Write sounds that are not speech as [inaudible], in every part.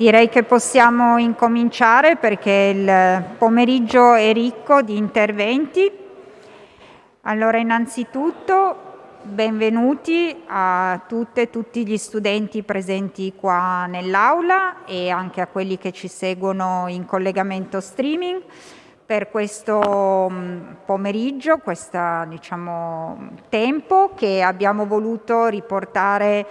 Direi che possiamo incominciare perché il pomeriggio è ricco di interventi. Allora, innanzitutto benvenuti a tutte e tutti gli studenti presenti qua nell'aula e anche a quelli che ci seguono in collegamento streaming per questo mm, pomeriggio, questo diciamo, tempo che abbiamo voluto riportare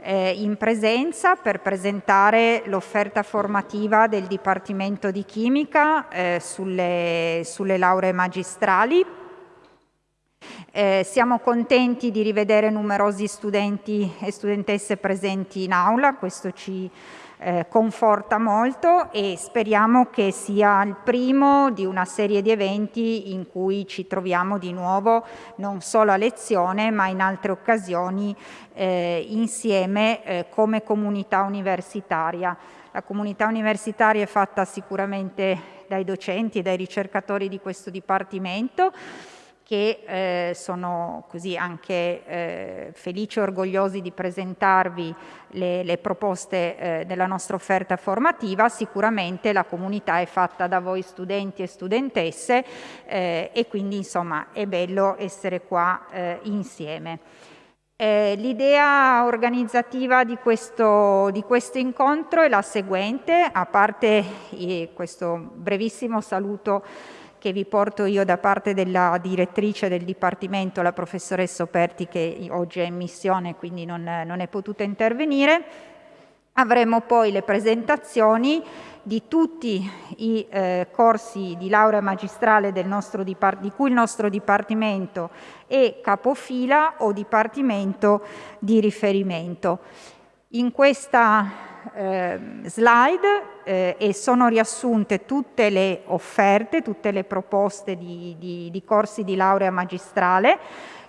eh, in presenza per presentare l'offerta formativa del Dipartimento di Chimica eh, sulle, sulle lauree magistrali. Eh, siamo contenti di rivedere numerosi studenti e studentesse presenti in aula, questo ci eh, conforta molto e speriamo che sia il primo di una serie di eventi in cui ci troviamo di nuovo non solo a lezione ma in altre occasioni eh, insieme eh, come comunità universitaria. La comunità universitaria è fatta sicuramente dai docenti e dai ricercatori di questo Dipartimento, che eh, sono così anche eh, felici e orgogliosi di presentarvi le, le proposte eh, della nostra offerta formativa. Sicuramente la comunità è fatta da voi studenti e studentesse eh, e quindi insomma è bello essere qua eh, insieme. Eh, l'idea organizzativa di questo, di questo, incontro è la seguente, a parte questo brevissimo saluto che vi porto io da parte della direttrice del Dipartimento, la professoressa Operti, che oggi è in missione, quindi non, non è potuta intervenire. Avremo poi le presentazioni di tutti i eh, corsi di laurea magistrale di cui il nostro Dipartimento è capofila o Dipartimento di riferimento. In questa eh, slide eh, e sono riassunte tutte le offerte, tutte le proposte di, di, di corsi di laurea magistrale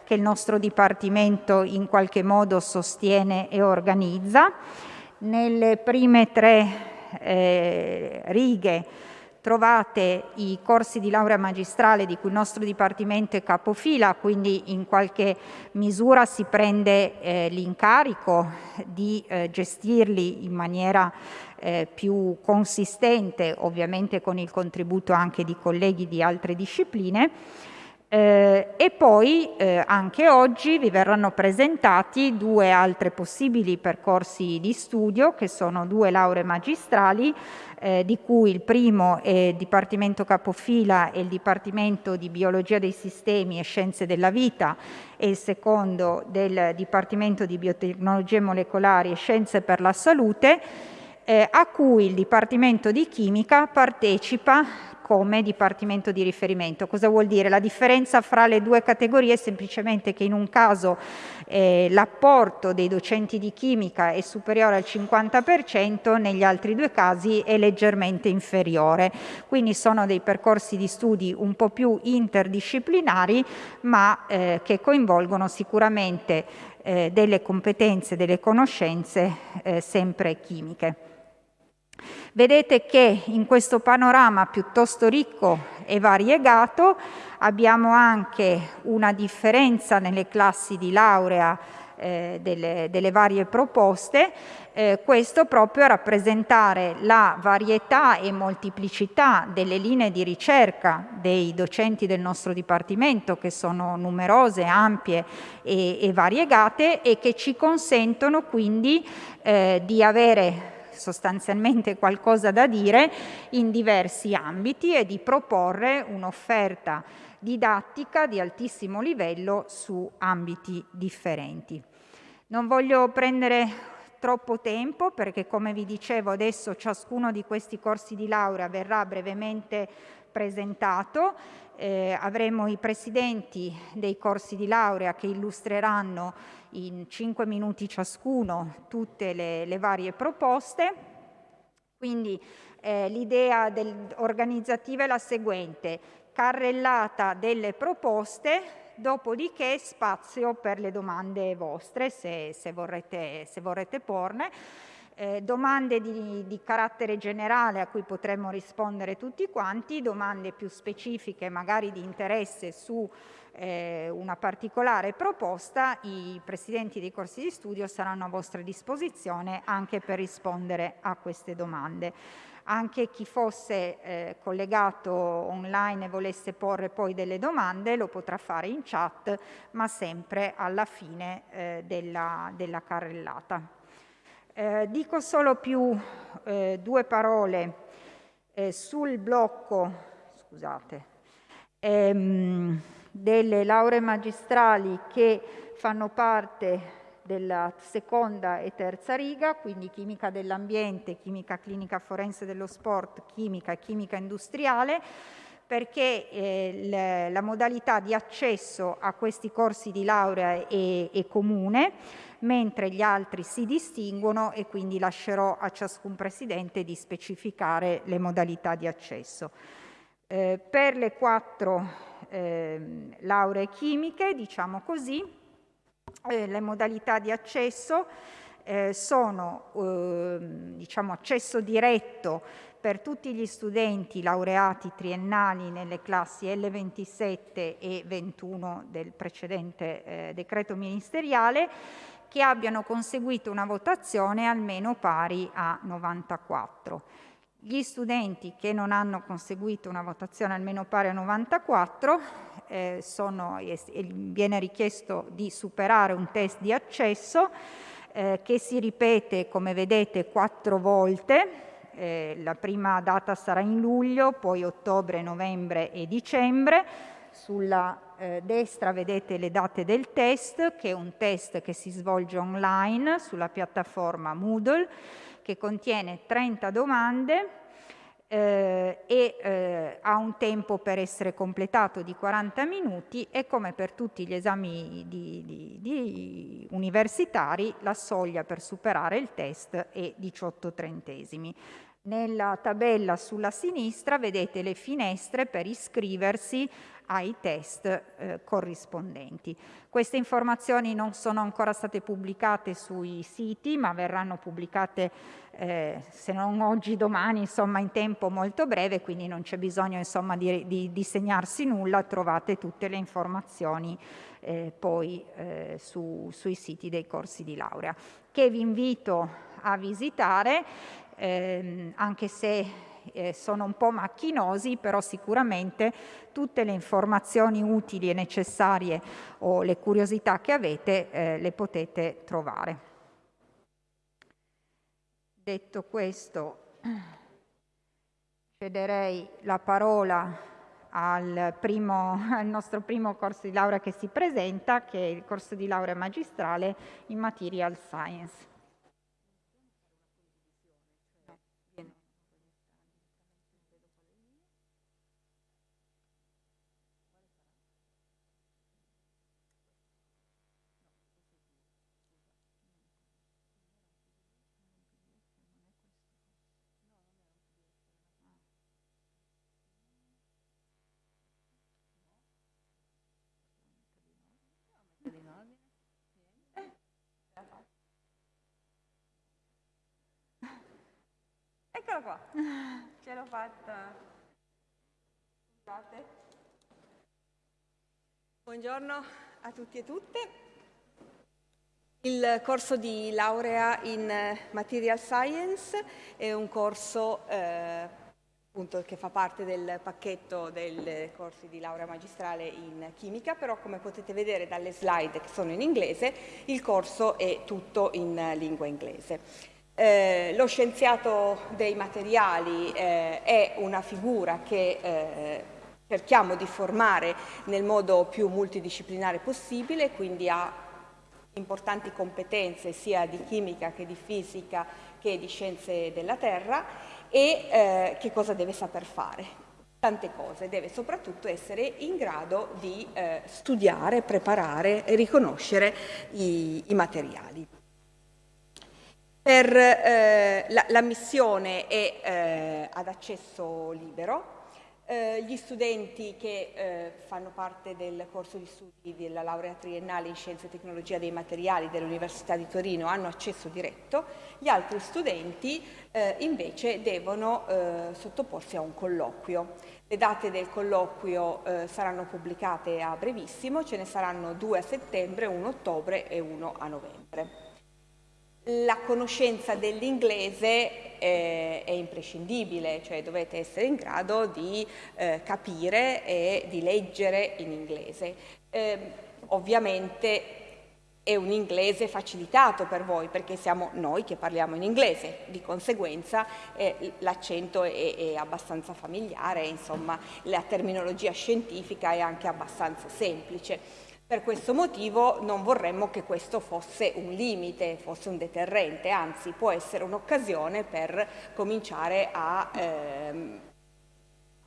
che il nostro Dipartimento in qualche modo sostiene e organizza. Nelle prime tre eh, righe trovate i corsi di laurea magistrale di cui il nostro Dipartimento è capofila, quindi in qualche misura si prende eh, l'incarico di eh, gestirli in maniera eh, più consistente, ovviamente con il contributo anche di colleghi di altre discipline, eh, e poi eh, anche oggi vi verranno presentati due altri possibili percorsi di studio che sono due lauree magistrali eh, di cui il primo è il Dipartimento Capofila e il Dipartimento di Biologia dei Sistemi e Scienze della Vita e il secondo del Dipartimento di Biotecnologie Molecolari e Scienze per la Salute eh, a cui il Dipartimento di Chimica partecipa come dipartimento di riferimento. Cosa vuol dire? La differenza fra le due categorie è semplicemente che in un caso eh, l'apporto dei docenti di chimica è superiore al 50%, negli altri due casi è leggermente inferiore. Quindi sono dei percorsi di studi un po' più interdisciplinari, ma eh, che coinvolgono sicuramente eh, delle competenze, delle conoscenze eh, sempre chimiche. Vedete che in questo panorama piuttosto ricco e variegato abbiamo anche una differenza nelle classi di laurea eh, delle, delle, varie proposte, eh, questo proprio a rappresentare la varietà e moltiplicità delle linee di ricerca dei docenti del nostro Dipartimento, che sono numerose, ampie e, e variegate e che ci consentono quindi eh, di avere sostanzialmente qualcosa da dire in diversi ambiti e di proporre un'offerta didattica di altissimo livello su ambiti differenti. Non voglio prendere troppo tempo perché come vi dicevo adesso ciascuno di questi corsi di laurea verrà brevemente presentato, eh, avremo i presidenti dei corsi di laurea che illustreranno in cinque minuti ciascuno tutte le, le varie proposte. Quindi eh, l'idea organizzativa è la seguente, carrellata delle proposte, dopodiché spazio per le domande vostre se, se, vorrete, se vorrete porne. Eh, domande di, di, carattere generale a cui potremmo rispondere tutti quanti, domande più specifiche magari di interesse su eh, una particolare proposta, i presidenti dei corsi di studio saranno a vostra disposizione anche per rispondere a queste domande. Anche chi fosse eh, collegato online e volesse porre poi delle domande lo potrà fare in chat, ma sempre alla fine eh, della, della, carrellata. Eh, dico solo più eh, due parole eh, sul blocco, scusate, ehm, delle lauree magistrali che fanno parte della seconda e terza riga, quindi chimica dell'ambiente, chimica clinica forense dello sport, chimica e chimica industriale, perché eh, la modalità di accesso a questi corsi di laurea è, è comune, mentre gli altri si distinguono e quindi lascerò a ciascun Presidente di specificare le modalità di accesso. Eh, per le quattro eh, lauree chimiche, diciamo così, eh, le modalità di accesso eh, sono ehm, diciamo, accesso diretto per tutti gli studenti laureati triennali nelle classi L27 e 21 del precedente eh, decreto ministeriale che abbiano conseguito una votazione almeno pari a 94. Gli studenti che non hanno conseguito una votazione almeno pari a 94 eh, sono, viene richiesto di superare un test di accesso eh, che si ripete, come vedete, quattro volte. Eh, la prima data sarà in luglio, poi ottobre, novembre e dicembre. Sulla eh, destra vedete le date del test, che è un test che si svolge online sulla piattaforma Moodle che contiene 30 domande eh, e eh, ha un tempo per essere completato di 40 minuti e come per tutti gli esami di, di, di universitari la soglia per superare il test è 18 trentesimi. Nella tabella sulla sinistra vedete le finestre per iscriversi ai test eh, corrispondenti. Queste informazioni non sono ancora state pubblicate sui siti, ma verranno pubblicate eh, se non oggi, domani, insomma in tempo molto breve, quindi non c'è bisogno insomma, di, di, di, segnarsi nulla, trovate tutte le informazioni eh, poi eh, su, sui siti dei corsi di laurea, che vi invito a visitare, ehm, anche se eh, sono un po' macchinosi, però sicuramente tutte le informazioni utili e necessarie o le curiosità che avete eh, le potete trovare. Detto questo, cederei la parola al, primo, al, nostro primo corso di laurea che si presenta, che è il corso di laurea magistrale in Material Science. Eccola qua, ce l'ho fatta. Scusate. Buongiorno a tutti e tutte. Il corso di laurea in Material Science è un corso eh, appunto, che fa parte del pacchetto dei corsi di laurea magistrale in chimica, però come potete vedere dalle slide che sono in inglese, il corso è tutto in lingua inglese. Eh, lo scienziato dei materiali eh, è una figura che eh, cerchiamo di formare nel modo più multidisciplinare possibile, quindi ha importanti competenze sia di chimica che di fisica che di scienze della terra e eh, che cosa deve saper fare? Tante cose, deve soprattutto essere in grado di eh, studiare, preparare e riconoscere i, i materiali. Per, eh, la, la, missione è eh, ad accesso libero, Eh, gli studenti che eh, fanno parte del corso di studi della laurea triennale in Scienze e Tecnologia dei Materiali dell'Università di Torino hanno accesso diretto, gli altri studenti eh, invece devono eh, sottoporsi a un colloquio. Le date del colloquio saranno pubblicate a brevissimo, ce ne saranno due a settembre, uno a ottobre e uno a novembre la conoscenza dell'inglese eh, è imprescindibile, cioè dovete essere in grado di eh, capire e di leggere in inglese. Eh, ovviamente è un inglese facilitato per voi perché siamo noi che parliamo in inglese, di conseguenza eh, l'accento è, è, abbastanza familiare, insomma la terminologia scientifica è anche abbastanza semplice. Per questo motivo non vorremmo che questo fosse un limite, fosse un deterrente, anzi può essere un'occasione per cominciare a ehm,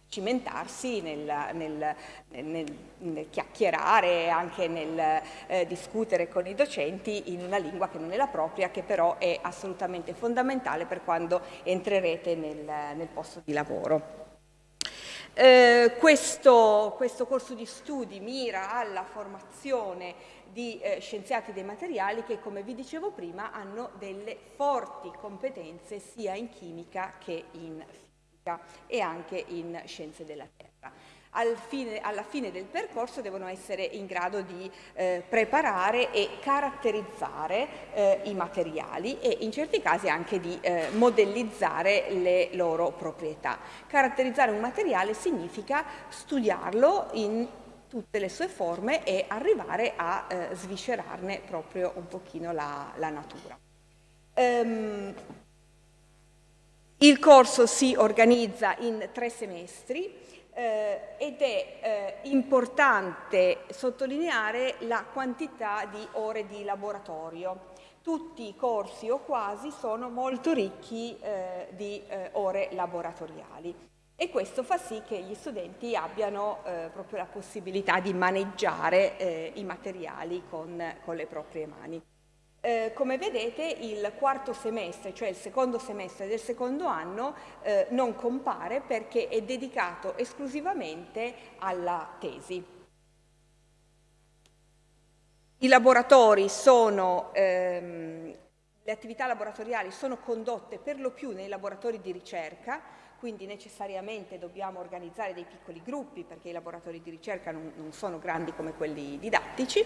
cimentarsi nel, nel, nel, nel, chiacchierare, anche nel eh, discutere con i docenti in una lingua che non è la propria, che però è assolutamente fondamentale per quando entrerete nel posto di lavoro. Eh, questo, questo, corso di studi mira alla formazione di eh, scienziati dei materiali che, come vi dicevo prima, hanno delle forti competenze sia in chimica che in fisica e anche in scienze della Terra al fine, alla fine del percorso devono essere in grado di eh, preparare e caratterizzare eh, i materiali e in certi casi anche di eh, modellizzare le loro proprietà. Caratterizzare un materiale significa studiarlo in tutte le sue forme e arrivare a eh, sviscerarne proprio un pochino la, la natura. Um, il corso si organizza in tre semestri, eh, ed è eh, importante sottolineare la quantità di ore di laboratorio. Tutti i corsi o quasi sono molto ricchi eh, di eh, ore laboratoriali e questo fa sì che gli studenti abbiano eh, proprio la possibilità di maneggiare eh, i materiali con, con le proprie mani. Eh, come vedete il quarto semestre, cioè il secondo semestre del secondo anno, eh, non compare perché è dedicato esclusivamente alla tesi. I laboratori sono, ehm, le attività laboratoriali sono condotte per lo più nei laboratori di ricerca, quindi necessariamente dobbiamo organizzare dei piccoli gruppi perché i laboratori di ricerca non, non sono grandi come quelli didattici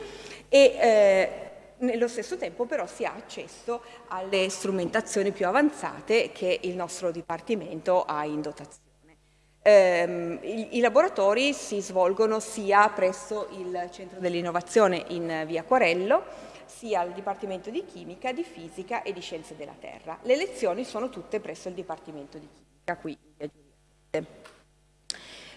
e eh, nello stesso tempo però si ha accesso alle strumentazioni più avanzate che il nostro Dipartimento ha in dotazione. Eh, i, i, laboratori si svolgono sia presso il Centro dell'Innovazione in via Quarello, sia al Dipartimento di Chimica, di Fisica e di Scienze della Terra. Le lezioni sono tutte presso il Dipartimento di Chimica, qui in via Giulia.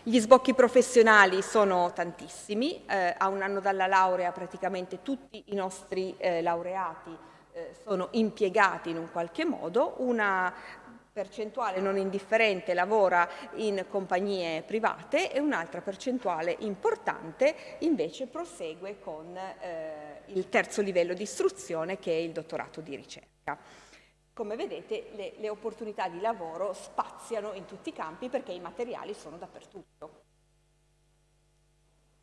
Gli sbocchi professionali sono tantissimi, eh, a un anno dalla laurea praticamente tutti i nostri eh, laureati eh, sono impiegati in un qualche modo, una percentuale non indifferente lavora in compagnie private e un'altra percentuale importante invece prosegue con eh, il terzo livello di istruzione che è il dottorato di ricerca. Come vedete le, le opportunità di lavoro spaziano in tutti i campi perché i materiali sono dappertutto.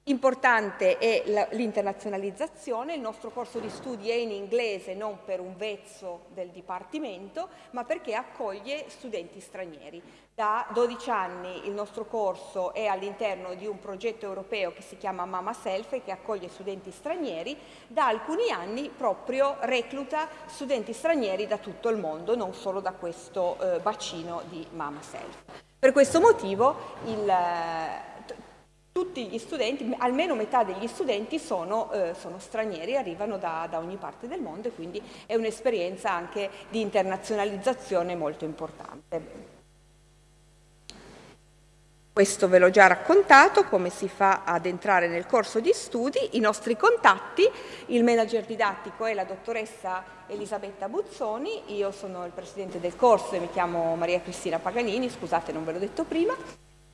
Importante è l'internazionalizzazione, il nostro corso di studi è in inglese non per un vezzo del Dipartimento, ma perché accoglie studenti stranieri. Da 12 anni il nostro corso è all'interno di un progetto europeo che si chiama Mama Self e che accoglie studenti stranieri, da alcuni anni proprio recluta studenti stranieri da tutto il mondo, non solo da questo eh, bacino di Mama Self. Per questo motivo il tutti gli studenti, almeno metà degli studenti sono, eh, sono stranieri, arrivano da, da, ogni parte del mondo e quindi è un'esperienza anche di internazionalizzazione molto importante. Questo ve l'ho già raccontato, come si fa ad entrare nel corso di studi, i nostri contatti, il manager didattico è la dottoressa Elisabetta Buzzoni, io sono il presidente del corso e mi chiamo Maria Cristina Paganini, scusate non ve l'ho detto prima,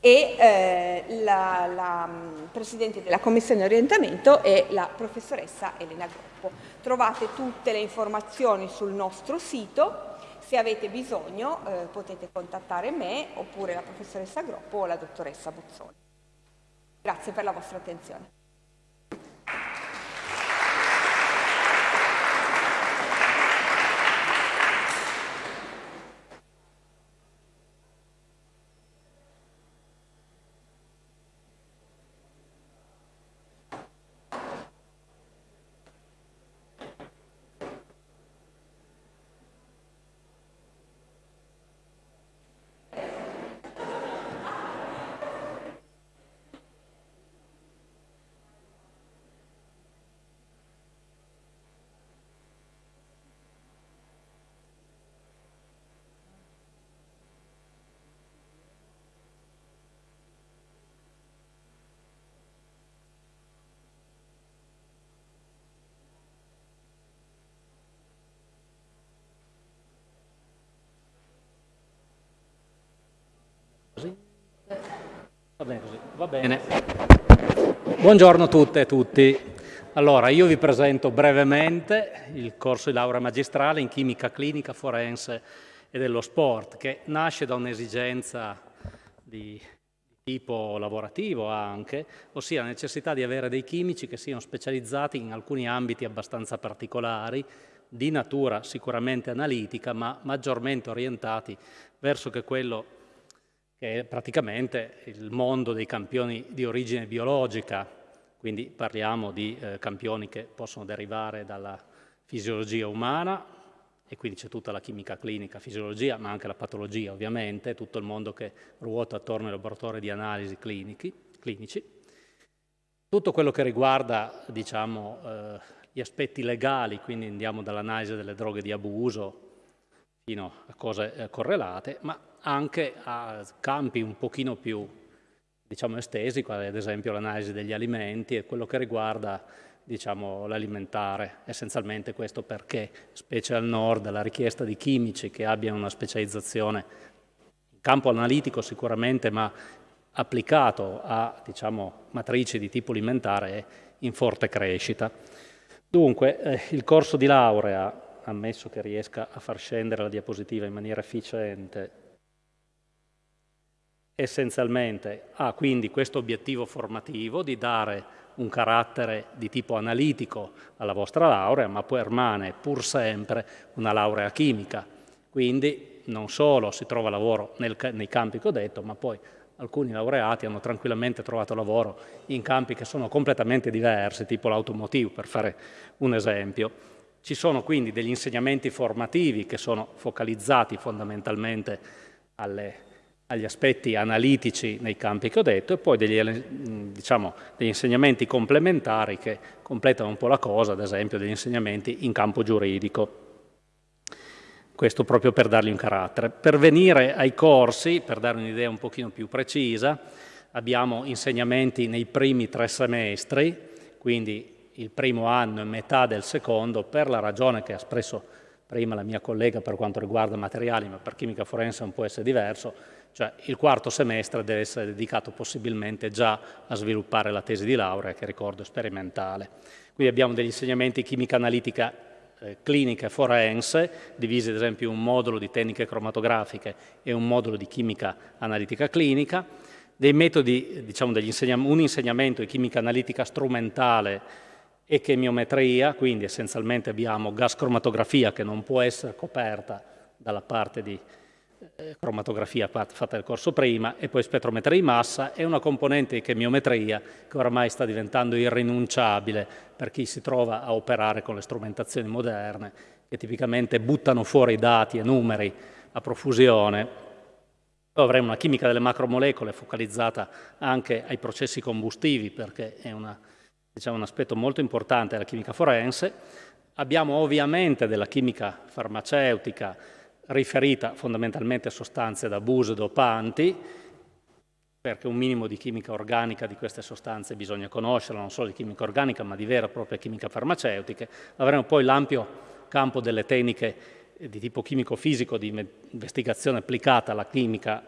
e eh, la, la, mm, Presidente della Commissione Orientamento è la professoressa Elena Groppo. Trovate tutte le informazioni sul nostro sito, Se avete bisogno eh, potete contattare me oppure la professoressa Groppo o la dottoressa Buzzoni. Grazie per la vostra attenzione. Così? Va bene così, va bene. Buongiorno a tutte e tutti. Allora, io vi presento brevemente il corso di laurea magistrale in chimica clinica, forense e dello sport, che nasce da un'esigenza di tipo lavorativo anche, ossia la necessità di avere dei chimici che siano specializzati in alcuni ambiti abbastanza particolari, di natura sicuramente analitica, ma maggiormente orientati verso che quello che è praticamente il mondo dei campioni di origine biologica, quindi parliamo di eh, campioni che possono derivare dalla fisiologia umana e quindi c'è tutta la chimica clinica, fisiologia, ma anche la patologia ovviamente, tutto il mondo che ruota attorno ai laboratori di analisi clinici, clinici. Tutto quello che riguarda diciamo, eh, gli aspetti legali, quindi andiamo dall'analisi delle droghe di abuso fino a cose eh, correlate, ma anche a campi un pochino più diciamo, estesi, quali ad esempio l'analisi degli alimenti e quello che riguarda diciamo, l'alimentare, essenzialmente questo perché, specie al nord, la richiesta di chimici che abbiano una specializzazione in campo analitico sicuramente, ma applicato a diciamo, matrici di tipo alimentare è in forte crescita. Dunque, eh, il corso di laurea, ammesso che riesca a far scendere la diapositiva in maniera efficiente, essenzialmente ha quindi questo obiettivo formativo di dare un carattere di tipo analitico alla vostra laurea, ma permane pur sempre una laurea chimica. Quindi non solo si trova lavoro nel, nei campi che ho detto, ma poi alcuni laureati hanno tranquillamente trovato lavoro in campi che sono completamente diversi, tipo l'automotive, per fare un esempio. Ci sono quindi degli insegnamenti formativi che sono focalizzati fondamentalmente alle agli aspetti analitici nei campi che ho detto e poi degli, diciamo, degli, insegnamenti complementari che completano un po' la cosa, ad esempio degli insegnamenti in campo giuridico. Questo proprio per dargli un carattere. Per venire ai corsi, per dare un'idea un pochino più precisa, abbiamo insegnamenti nei primi tre semestri, quindi il primo anno e metà del secondo, per la ragione che ha espresso prima la mia collega per quanto riguarda materiali, ma per chimica forense non può essere diverso, cioè il quarto semestre deve essere dedicato possibilmente già a sviluppare la tesi di laurea, che ricordo sperimentale. Quindi abbiamo degli insegnamenti chimica analitica eh, clinica e forense, divisi ad esempio in un modulo di tecniche cromatografiche e un modulo di chimica analitica clinica, dei metodi, diciamo, insegnam un insegnamento di chimica analitica strumentale e chemiometria, quindi essenzialmente abbiamo gas cromatografia che non può essere coperta dalla parte di cromatografia fatta nel corso prima e poi spettrometria di massa e una componente di chemiometria che oramai sta diventando irrinunciabile per chi si trova a operare con le strumentazioni moderne che tipicamente buttano fuori dati e numeri a profusione. Poi avremo una chimica delle macromolecole focalizzata anche ai processi combustivi perché è una, diciamo, un aspetto molto importante della chimica forense. Abbiamo ovviamente della chimica farmaceutica riferita fondamentalmente a sostanze d'abuso dopanti, perché un minimo di chimica organica di queste sostanze bisogna conoscerla, non solo di chimica organica, ma di vera e propria chimica farmaceutica. Avremo poi l'ampio campo delle tecniche di tipo chimico-fisico di investigazione applicata alla chimica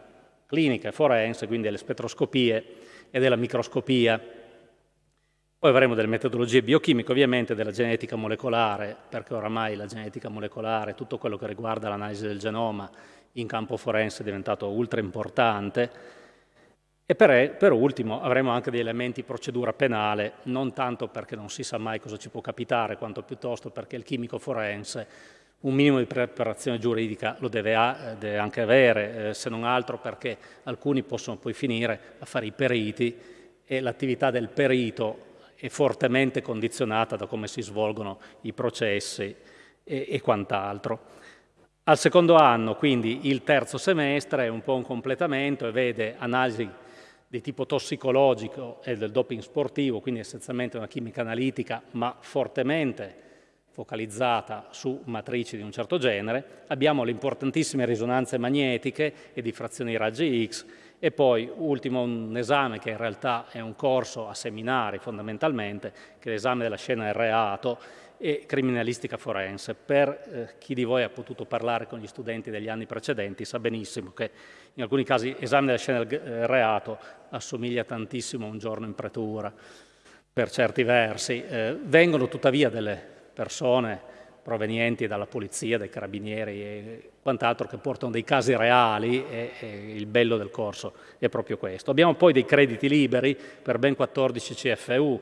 clinica e forense, quindi alle spettroscopie e della microscopia. Poi avremo delle metodologie biochimiche, ovviamente della genetica molecolare, perché oramai la genetica molecolare, tutto quello che riguarda l'analisi del genoma in campo forense è diventato ultra importante. E per, per, ultimo avremo anche degli elementi procedura penale, non tanto perché non si sa mai cosa ci può capitare, quanto piuttosto perché il chimico forense un minimo di preparazione giuridica lo deve, a, deve anche avere, eh, se non altro perché alcuni possono poi finire a fare i periti e l'attività del perito è fortemente condizionata da come si svolgono i processi e, e quant'altro. Al secondo anno, quindi il terzo semestre, è un po' un completamento e vede analisi di tipo tossicologico e del doping sportivo, quindi essenzialmente una chimica analitica, ma fortemente focalizzata su matrici di un certo genere. Abbiamo le importantissime risonanze magnetiche e diffrazioni raggi X e poi, ultimo, un esame che in realtà è un corso a seminari fondamentalmente, che è l'esame della scena del reato e criminalistica forense. Per eh, chi di voi ha potuto parlare con gli studenti degli anni precedenti sa benissimo che in alcuni casi l'esame della scena del eh, reato assomiglia tantissimo a un giorno in pretura, per certi versi. Eh, vengono tuttavia delle persone provenienti dalla polizia, dai carabinieri e quant'altro che portano dei casi reali e, e, il bello del corso è proprio questo. Abbiamo poi dei crediti liberi per ben 14 CFU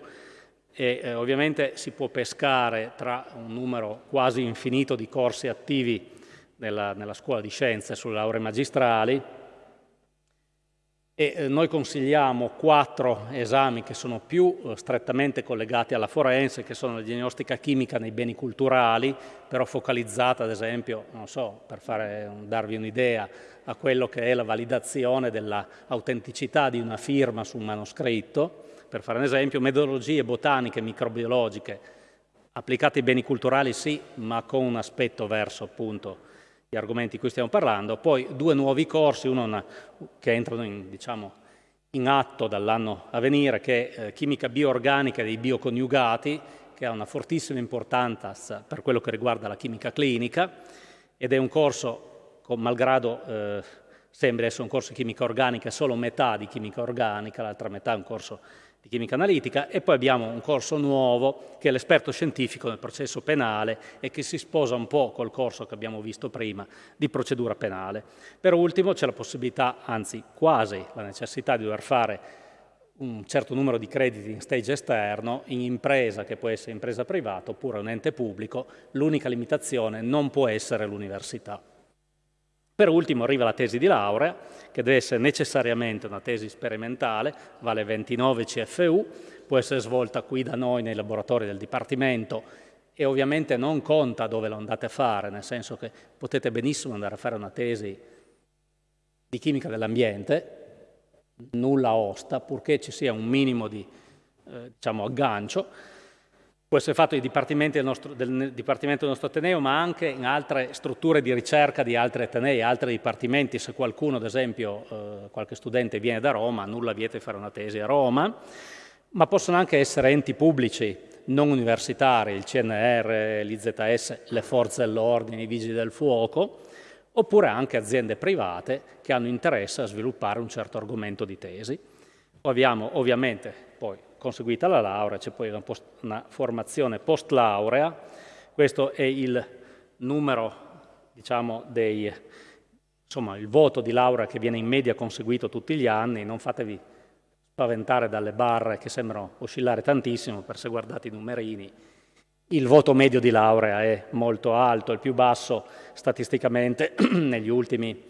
e eh, ovviamente si può pescare tra un numero quasi infinito di corsi attivi nella, nella scuola di scienze sulle lauree magistrali e eh, noi consigliamo quattro esami che sono più eh, strettamente collegati alla forense, che sono la diagnostica chimica nei beni culturali, però focalizzata ad esempio, non so, per fare, darvi un'idea, a quello che è la validazione dell'autenticità di una firma su un manoscritto, per fare un esempio, metodologie botaniche, microbiologiche, applicate ai beni culturali sì, ma con un aspetto verso appunto gli argomenti di cui stiamo parlando, poi due nuovi corsi, uno che entrano in, diciamo, in atto dall'anno a venire, che è eh, chimica bioorganica dei bioconiugati, che ha una fortissima importanza per quello che riguarda la chimica clinica, ed è un corso, malgrado eh, sembri essere un corso di chimica organica, solo metà di chimica organica, l'altra metà è un corso di chimica analitica e poi abbiamo un corso nuovo che è l'esperto scientifico nel processo penale e che si sposa un po' col corso che abbiamo visto prima di procedura penale. Per ultimo c'è la possibilità, anzi quasi la necessità di dover fare un certo numero di crediti in stage esterno, in impresa che può essere impresa privata oppure un ente pubblico, l'unica limitazione non può essere l'università. Per ultimo arriva la tesi di laurea, che deve essere necessariamente una tesi sperimentale, vale 29 CFU, può essere svolta qui da noi nei laboratori del Dipartimento e ovviamente non conta dove lo andate a fare, nel senso che potete benissimo andare a fare una tesi di chimica dell'ambiente, nulla osta, purché ci sia un minimo di eh, diciamo, aggancio, può essere fatto nei dipartimenti del nostro, del Dipartimento del nostro Ateneo, ma anche in altre strutture di ricerca di altri Atenei, altri dipartimenti. Se qualcuno, ad esempio, eh, qualche studente viene da Roma, nulla vieta di fare una tesi a Roma, ma possono anche essere enti pubblici, non universitari, il CNR, l'IZS, le forze dell'ordine, i vigili del fuoco, oppure anche aziende private che hanno interesse a sviluppare un certo argomento di tesi. Abbiamo ovviamente conseguita la laurea, c'è poi una, post, una formazione post laurea, questo è il numero, diciamo, dei, insomma, il voto di laurea che viene in media conseguito tutti gli anni, non fatevi spaventare dalle barre che sembrano oscillare tantissimo, per se guardate i numerini, il voto medio di laurea è molto alto, il più basso statisticamente [clears throat] negli ultimi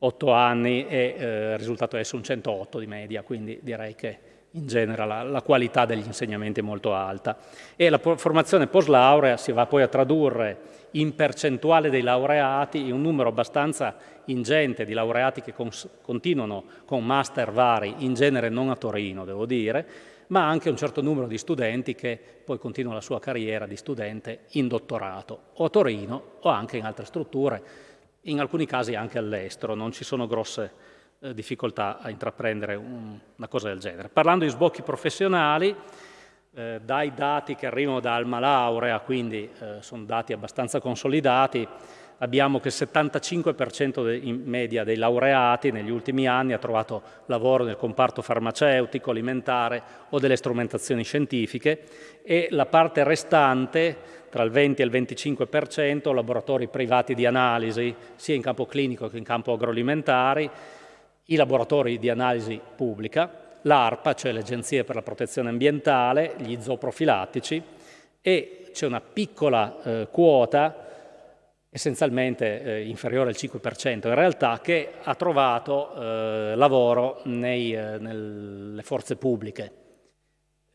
otto anni è eh, risultato essere un 108 di media, quindi direi che in genere la, la, qualità degli insegnamenti è molto alta. E la formazione post laurea si va poi a tradurre in percentuale dei laureati in un numero abbastanza ingente di laureati che continuano con master vari, in genere non a Torino, devo dire, ma anche un certo numero di studenti che poi continuano la sua carriera di studente in dottorato, o a Torino o anche in altre strutture, in alcuni casi anche all'estero, non ci sono grosse eh, difficoltà a intraprendere un, una cosa del genere. Parlando di sbocchi professionali, eh, dai dati che arrivano da Alma Laurea, quindi eh, sono dati abbastanza consolidati, abbiamo che il 75% in media dei laureati negli ultimi anni ha trovato lavoro nel comparto farmaceutico, alimentare o delle strumentazioni scientifiche e la parte restante tra il 20 e il 25% laboratori privati di analisi sia in campo clinico che in campo agroalimentare, i laboratori di analisi pubblica, l'ARPA, cioè l'Agenzia per la Protezione Ambientale, gli zooprofilattici e c'è una piccola eh, quota essenzialmente eh, inferiore al 5% in realtà, che ha trovato eh, lavoro nei, eh, nelle forze pubbliche.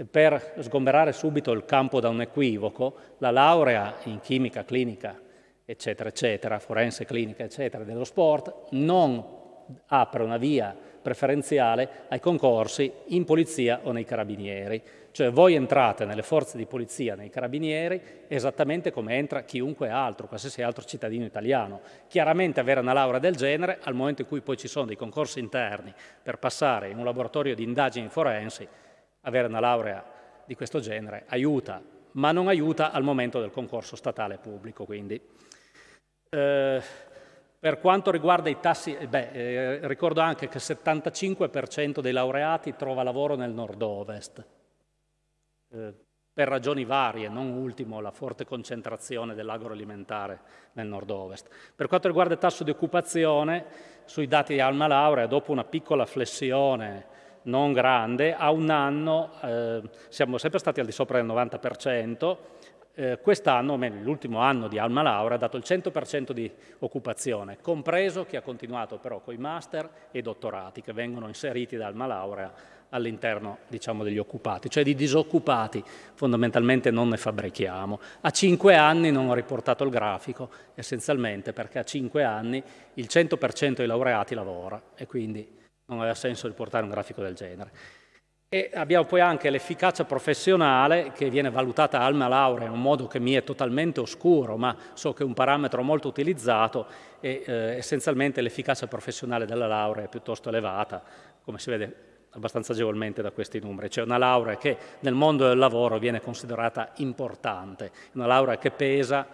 Per sgomberare subito il campo da un equivoco, la laurea in chimica clinica, eccetera, eccetera, forense clinica, eccetera, dello sport, non apre una via preferenziale ai concorsi in polizia o nei carabinieri. Cioè voi entrate nelle forze di polizia, nei carabinieri, esattamente come entra chiunque altro, qualsiasi altro cittadino italiano. Chiaramente avere una laurea del genere, al momento in cui poi ci sono dei concorsi interni per passare in un laboratorio di indagini forensi, avere una laurea di questo genere aiuta, ma non aiuta al momento del concorso statale pubblico. Quindi. Eh, per quanto riguarda i tassi, eh, beh, eh, ricordo anche che il 75% dei laureati trova lavoro nel nord-ovest, eh, per ragioni varie, non ultimo la forte concentrazione dell'agroalimentare nel nord-ovest. Per quanto riguarda il tasso di occupazione, sui dati di Alma Laurea, dopo una piccola flessione non grande, a un anno eh, siamo sempre stati al di sopra del 90%, eh, quest'anno, l'ultimo anno di Alma Laura, ha dato il 100% di occupazione, compreso chi ha continuato però con i master e dottorati che vengono inseriti da Alma Laurea all'interno diciamo, degli occupati, cioè di disoccupati fondamentalmente non ne fabbrichiamo. A cinque anni non ho riportato il grafico, essenzialmente perché a cinque anni il 100% dei laureati lavora e quindi non aveva senso riportare un grafico del genere. E abbiamo poi anche l'efficacia professionale che viene valutata alma laurea in un modo che mi è totalmente oscuro, ma so che è un parametro molto utilizzato e eh, essenzialmente l'efficacia professionale della laurea è piuttosto elevata, come si vede abbastanza agevolmente da questi numeri. C'è una laurea che nel mondo del lavoro viene considerata importante, una laurea che pesa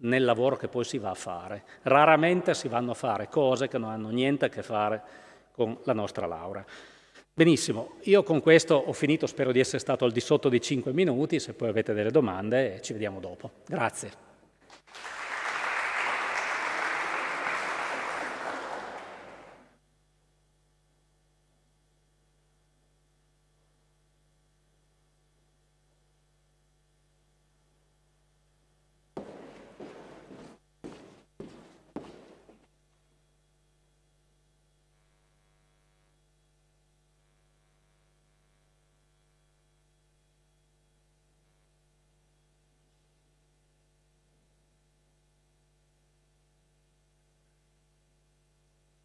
nel lavoro che poi si va a fare. Raramente si vanno a fare cose che non hanno niente a che fare con la nostra laurea. Benissimo, io con questo ho finito, spero di essere stato al di sotto dei 5 minuti, se poi avete delle domande ci vediamo dopo. Grazie.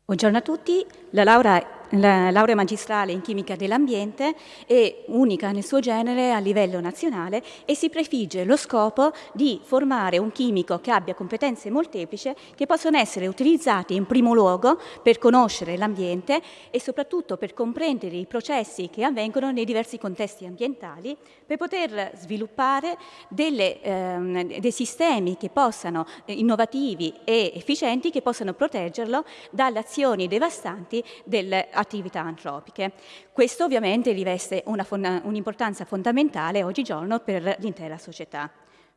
Buongiorno a tutti, la laurea la laurea magistrale in chimica dell'ambiente è unica nel suo genere a livello nazionale e si prefigge lo scopo di formare un chimico che abbia competenze molteplici che possono essere utilizzate in primo luogo per conoscere l'ambiente e soprattutto per comprendere i processi che avvengono nei diversi contesti ambientali, per poter sviluppare delle, ehm, dei sistemi che possano, innovativi e efficienti che possano proteggerlo dalle azioni devastanti del attività antropiche. Questo ovviamente riveste un'importanza un fondamentale oggigiorno per l'intera società.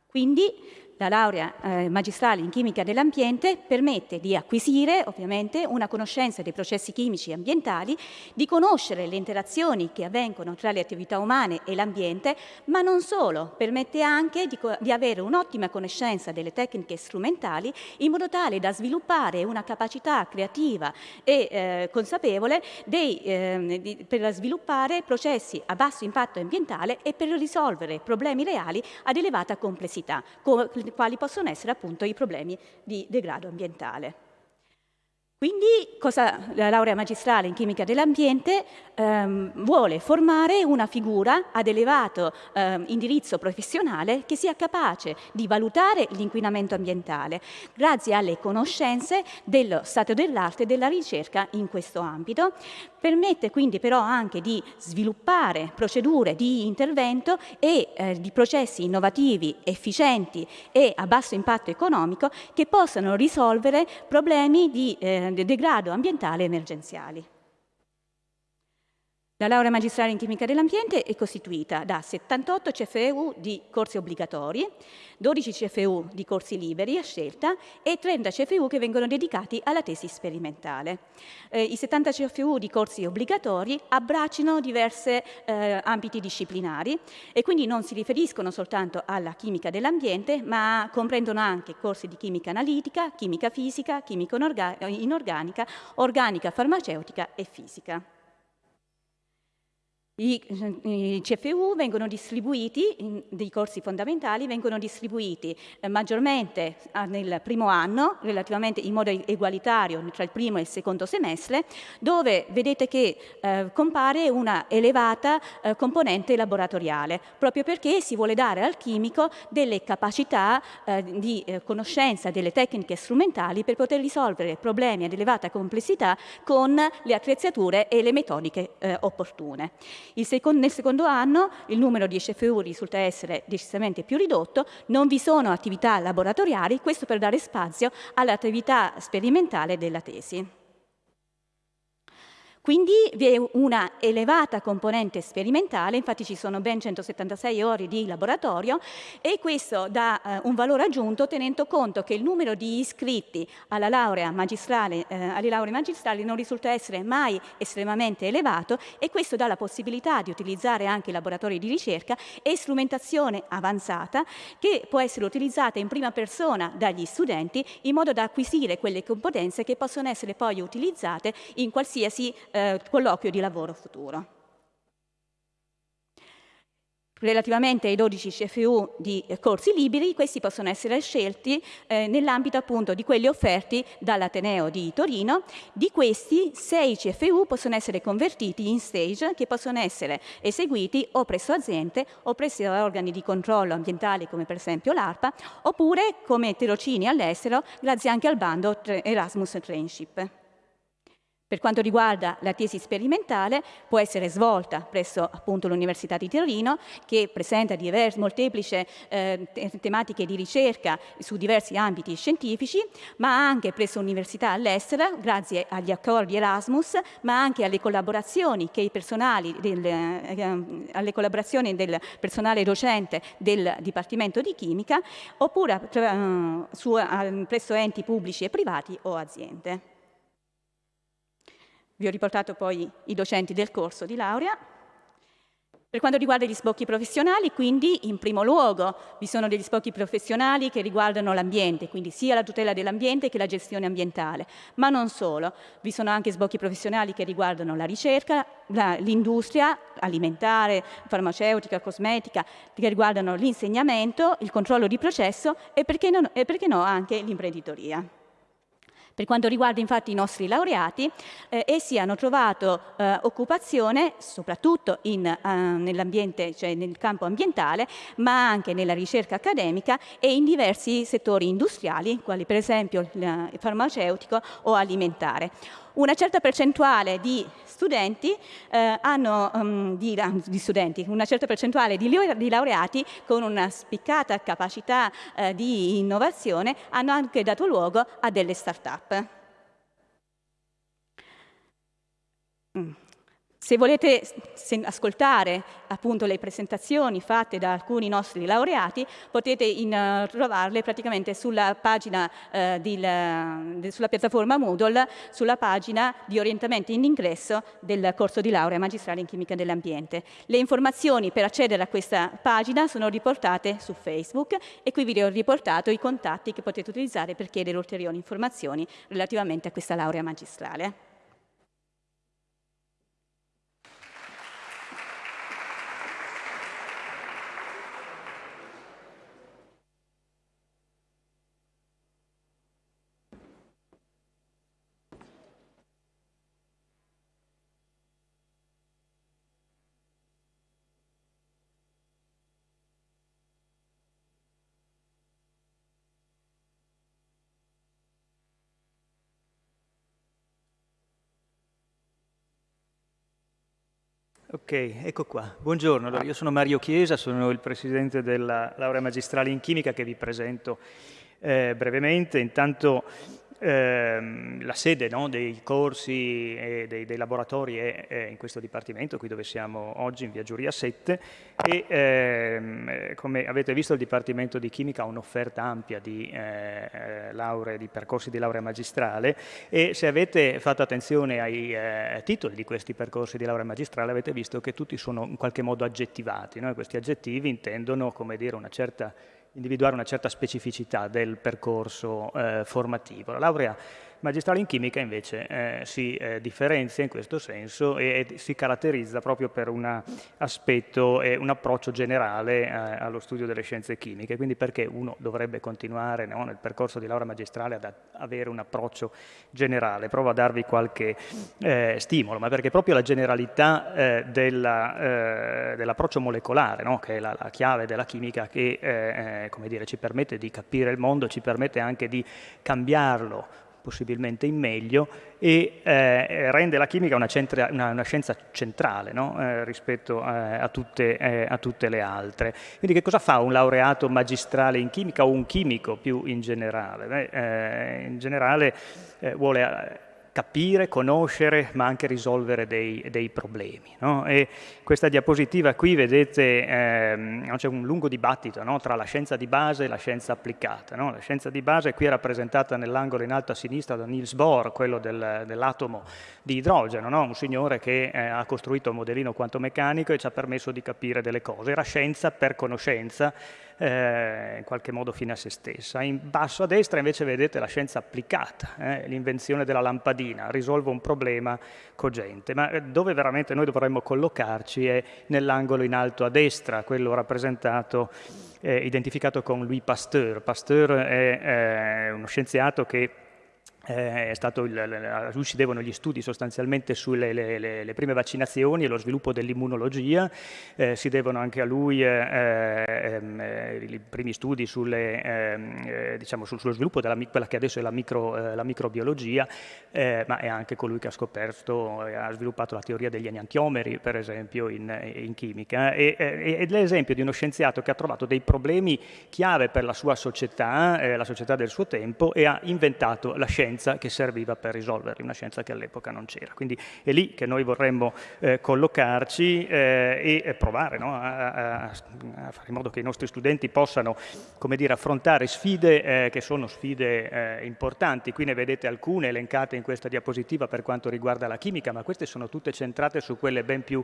Quindi la laurea eh, magistrale in chimica dell'ambiente permette di acquisire ovviamente una conoscenza dei processi chimici e ambientali, di conoscere le interazioni che avvengono tra le attività umane e l'ambiente, ma non solo, permette anche di, di avere un'ottima conoscenza delle tecniche strumentali in modo tale da sviluppare una capacità creativa e eh, consapevole dei, eh, di, per sviluppare processi a basso impatto ambientale e per risolvere problemi reali ad elevata complessità, quali possono essere appunto i problemi di degrado ambientale. Quindi cosa, la laurea magistrale in chimica dell'ambiente ehm, vuole formare una figura ad elevato ehm, indirizzo professionale che sia capace di valutare l'inquinamento ambientale grazie alle conoscenze dello stato dell'arte e della ricerca in questo ambito. Permette quindi però anche di sviluppare procedure di intervento e eh, di processi innovativi, efficienti e a basso impatto economico che possano risolvere problemi di eh, degrado ambientale emergenziali. La laurea magistrale in chimica dell'ambiente è costituita da 78 CFU di corsi obbligatori, 12 CFU di corsi liberi a scelta e 30 CFU che vengono dedicati alla tesi sperimentale. Eh, I 70 CFU di corsi obbligatori abbracciano diversi eh, ambiti disciplinari e quindi non si riferiscono soltanto alla chimica dell'ambiente, ma comprendono anche corsi di chimica analitica, chimica fisica, chimica inorganica, organica farmaceutica e fisica. I, I, CFU vengono distribuiti, in, dei corsi fondamentali, vengono distribuiti eh, maggiormente ah, nel primo anno, relativamente in modo egualitario tra il primo e il secondo semestre, dove vedete che eh, compare una elevata eh, componente laboratoriale, proprio perché si vuole dare al chimico delle capacità eh, di eh, conoscenza delle tecniche strumentali per poter risolvere problemi ad elevata complessità con le attrezzature e le metodiche eh, opportune. Secondo, nel secondo anno il numero di SFU risulta essere decisamente più ridotto, non vi sono attività laboratoriali, questo per dare spazio all'attività sperimentale della tesi. Quindi vi è una elevata componente sperimentale, infatti ci sono ben 176 ore di laboratorio e questo dà eh, un valore aggiunto tenendo conto che il numero di iscritti alla laurea magistrale, eh, alle lauree magistrali non risulta essere mai estremamente elevato e questo dà la possibilità di utilizzare anche laboratori di ricerca e strumentazione avanzata che può essere utilizzata in prima persona dagli studenti in modo da acquisire quelle competenze che possono essere poi utilizzate in qualsiasi eh, colloquio di lavoro futuro. Relativamente ai 12 CFU di eh, corsi liberi, questi possono essere scelti eh, nell'ambito appunto di quelli offerti dall'Ateneo di Torino. Di questi, 6 CFU possono essere convertiti in stage che possono essere eseguiti o presso aziende o presso organi di controllo ambientale come per esempio l'ARPA oppure come tirocini all'estero grazie anche al bando Erasmus Trainship. Per quanto riguarda la tesi sperimentale, può essere svolta presso l'Università di Torino, che presenta molteplici eh, tematiche di ricerca su diversi ambiti scientifici, ma anche presso università all'estero, grazie agli accordi Erasmus, ma anche alle collaborazioni, del, eh, alle collaborazioni del personale docente del Dipartimento di Chimica, oppure eh, su, presso enti pubblici e privati o aziende. Vi ho riportato poi i docenti del corso di laurea. Per quanto riguarda gli sbocchi professionali, quindi in primo luogo vi sono degli sbocchi professionali che riguardano l'ambiente, quindi sia la tutela dell'ambiente che la gestione ambientale, ma non solo, vi sono anche sbocchi professionali che riguardano la ricerca, l'industria alimentare, farmaceutica, cosmetica, che riguardano l'insegnamento, il controllo di processo e perché, non, e perché no anche l'imprenditoria. Per quanto riguarda infatti i nostri laureati, eh, essi hanno trovato eh, occupazione soprattutto in, eh, nell'ambiente, cioè nel campo ambientale, ma anche nella ricerca accademica e in diversi settori industriali, quali per esempio il farmaceutico o alimentare una certa percentuale di studenti eh, hanno, um, di, di, studenti, una certa percentuale di, di, laureati con una spiccata capacità eh, di innovazione hanno anche dato luogo a delle start-up. Mm. Se volete ascoltare appunto le presentazioni fatte da alcuni nostri laureati, potete in, uh, trovarle praticamente sulla pagina uh, di, uh, sulla piattaforma Moodle, sulla pagina di orientamento in ingresso del corso di laurea magistrale in chimica dell'ambiente. Le informazioni per accedere a questa pagina sono riportate su Facebook e qui vi ho riportato i contatti che potete utilizzare per chiedere ulteriori informazioni relativamente a questa laurea magistrale. Ok, ecco qua. Buongiorno, allora, io sono Mario Chiesa, sono il presidente della laurea magistrale in chimica che vi presento eh, brevemente. Intanto ehm, la sede no, dei corsi e dei, dei laboratori è, è, in questo dipartimento, qui dove siamo oggi, in via Giuria 7, e ehm, come avete visto il Dipartimento di Chimica ha un'offerta ampia di, eh, lauree, di percorsi di laurea magistrale e se avete fatto attenzione ai eh, titoli di questi percorsi di laurea magistrale avete visto che tutti sono in qualche modo aggettivati, no? questi aggettivi intendono come dire una certa individuare una certa specificità del percorso eh, formativo. La laurea magistrale in chimica invece eh, si eh, differenzia in questo senso e, e, si caratterizza proprio per un aspetto e un approccio generale eh, allo studio delle scienze chimiche, quindi perché uno dovrebbe continuare no, nel percorso di laurea magistrale ad avere un approccio generale. Provo a darvi qualche eh, stimolo, ma perché proprio la generalità eh, eh, dell'approccio molecolare, no, che è la, la, chiave della chimica che dire, ci permette di capire il mondo, ci permette anche di cambiarlo possibilmente in meglio, e eh, rende la chimica una, centra, una, una scienza centrale no? eh, rispetto eh, a tutte, eh, a, tutte, le altre. Quindi che cosa fa un laureato magistrale in chimica o un chimico più in generale? Beh, eh, in generale eh, vuole capire, conoscere, ma anche risolvere dei, dei problemi. No? Questa diapositiva qui, vedete, ehm, c'è un lungo dibattito no? tra la scienza di base e la scienza applicata. No? La scienza di base qui è rappresentata nell'angolo in alto a sinistra da Niels Bohr, quello del, dell'atomo di idrogeno, un signore che eh, ha costruito un modellino quanto meccanico e ci ha permesso di capire delle cose. Era scienza per conoscenza, eh, in qualche modo fine a se stessa. In basso a destra invece vedete la scienza applicata, eh, l'invenzione della lampadina, risolve un problema cogente, ma eh, dove veramente noi dovremmo collocarci è nell'angolo in alto a destra, quello rappresentato, eh, identificato con Louis Pasteur. Pasteur è eh, uno scienziato che eh, il, a lui si devono gli studi sostanzialmente sulle le, le, le prime vaccinazioni e lo sviluppo dell'immunologia, eh, si devono anche a lui eh, ehm, eh i primi studi sulle, ehm, eh, diciamo, sul, sullo sviluppo della quella che adesso è la, micro, eh, la microbiologia, ma è anche colui che ha scoperto e ha sviluppato la teoria degli enantiomeri, per esempio, in, in chimica. E, è l'esempio di uno scienziato che ha trovato dei problemi chiave per la sua società, la società del suo tempo, e ha inventato la scienza scienza che serviva per risolverli, una scienza che all'epoca non c'era. Quindi è lì che noi vorremmo eh, collocarci eh, e provare no? a, a, a, fare in modo che i nostri studenti possano dire, affrontare sfide eh, che sono sfide eh, importanti. Qui ne vedete alcune elencate in questa diapositiva per quanto riguarda la chimica, ma queste sono tutte centrate su quelle ben più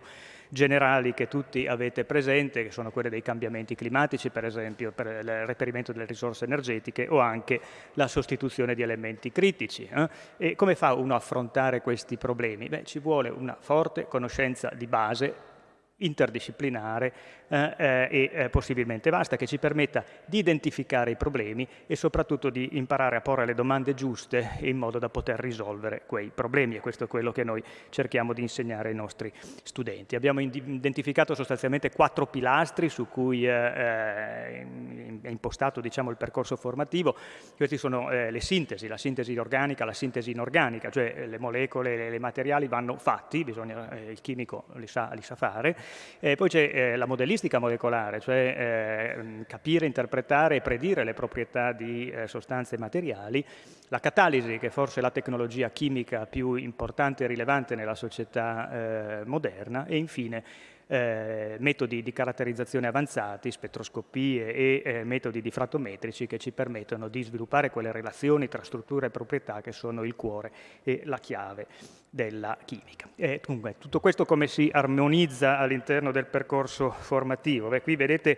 generali che tutti avete presente, che sono quelle dei cambiamenti climatici, per esempio, per il reperimento delle risorse energetiche o anche la sostituzione di elementi critici. Eh? E come fa uno a affrontare questi problemi? Beh, ci vuole una forte conoscenza di base interdisciplinare eh, eh, e eh, possibilmente vasta, che ci permetta di identificare i problemi e soprattutto di imparare a porre le domande giuste in modo da poter risolvere quei problemi. E questo è quello che noi cerchiamo di insegnare ai nostri studenti. Abbiamo identificato sostanzialmente quattro pilastri su cui eh, è impostato diciamo, il percorso formativo, questi sono le sintesi, la sintesi organica, la sintesi inorganica, cioè le molecole, le, materiali vanno fatti, bisogna, il chimico li sa, li sa fare, e poi c'è la modellistica molecolare, cioè eh, capire, interpretare e predire le proprietà di eh, sostanze e materiali, la catalisi, che è forse la tecnologia chimica più importante e rilevante nella società eh, moderna, e infine eh, metodi di caratterizzazione avanzati, spettroscopie e eh, metodi diffrattometrici che ci permettono di sviluppare quelle relazioni tra struttura e proprietà che sono il cuore e la chiave della chimica. E, dunque, tutto questo come si armonizza all'interno del percorso formativo? Beh, qui vedete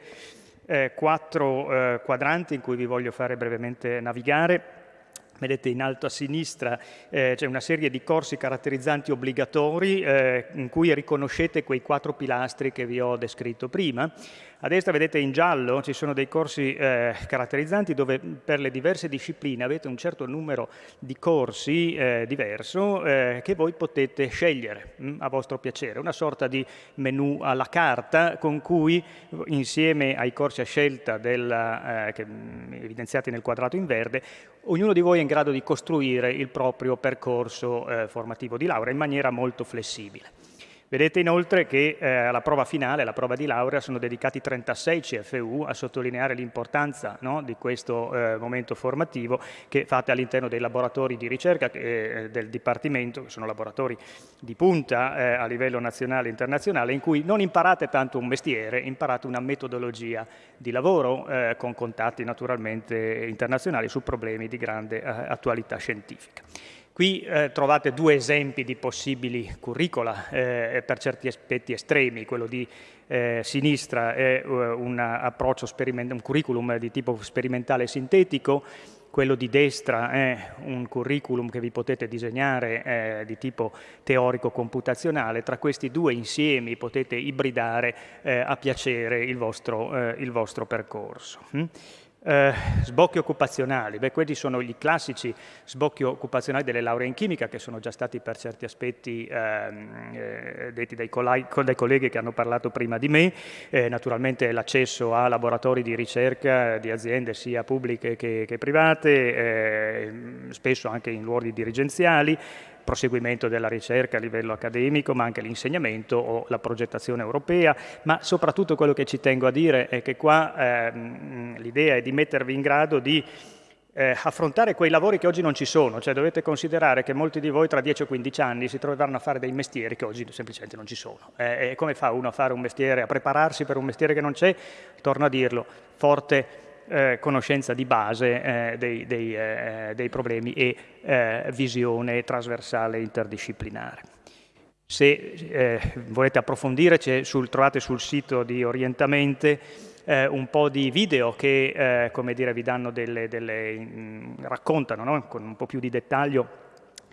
eh, quattro eh, quadranti in cui vi voglio fare brevemente navigare. Vedete in alto a sinistra eh, c'è una serie di corsi caratterizzanti obbligatori eh, in cui riconoscete quei quattro pilastri che vi ho descritto prima. A destra vedete in giallo ci sono dei corsi eh, caratterizzanti dove per le diverse discipline avete un certo numero di corsi eh, diverso eh, che voi potete scegliere mh, mm, a vostro piacere, una sorta di menu alla carta con cui insieme ai corsi a scelta della, eh, che, mm, evidenziati nel quadrato in verde, ognuno di voi è in grado di costruire il proprio percorso eh, formativo di laurea in maniera molto flessibile. Vedete inoltre che eh, alla prova finale, alla prova di laurea, sono dedicati 36 CFU a sottolineare l'importanza no, di questo eh, momento formativo che fate all'interno dei laboratori di ricerca eh, del Dipartimento, che sono laboratori di punta eh, a livello nazionale e internazionale, in cui non imparate tanto un mestiere, imparate una metodologia di lavoro eh, con contatti naturalmente internazionali su problemi di grande eh, attualità scientifica. Qui eh, trovate due esempi di possibili curricula eh, per certi aspetti estremi, quello di eh, sinistra è uh, un approccio un curriculum di tipo sperimentale sintetico, quello di destra è un curriculum che vi potete disegnare eh, di tipo teorico-computazionale, tra questi due insiemi potete ibridare eh, a piacere il vostro, eh, il vostro percorso. Mm? Eh, sbocchi occupazionali, beh quelli sono i classici sbocchi occupazionali delle lauree in chimica che sono già stati per certi aspetti ehm, eh, detti dai, dai, colleghi che hanno parlato prima di me, eh, naturalmente l'accesso a laboratori di ricerca di aziende sia pubbliche che, che private, eh, spesso anche in ruoli dirigenziali, proseguimento della ricerca a livello accademico, ma anche l'insegnamento o la progettazione europea, ma soprattutto quello che ci tengo a dire è che qua ehm, l'idea è di mettervi in grado di eh, affrontare quei lavori che oggi non ci sono, cioè dovete considerare che molti di voi tra 10 o 15 anni si troveranno a fare dei mestieri che oggi semplicemente non ci sono. Eh, e come fa uno a fare un mestiere, a prepararsi per un mestiere che non c'è? Torno a dirlo, forte eh, conoscenza di base eh, dei, dei, eh, dei, problemi e eh, visione trasversale interdisciplinare. Se eh, volete approfondire, sul, trovate sul sito di Orientamente eh, un po' di video che dire, vi delle, delle mh, mm, raccontano no? con un po' più di dettaglio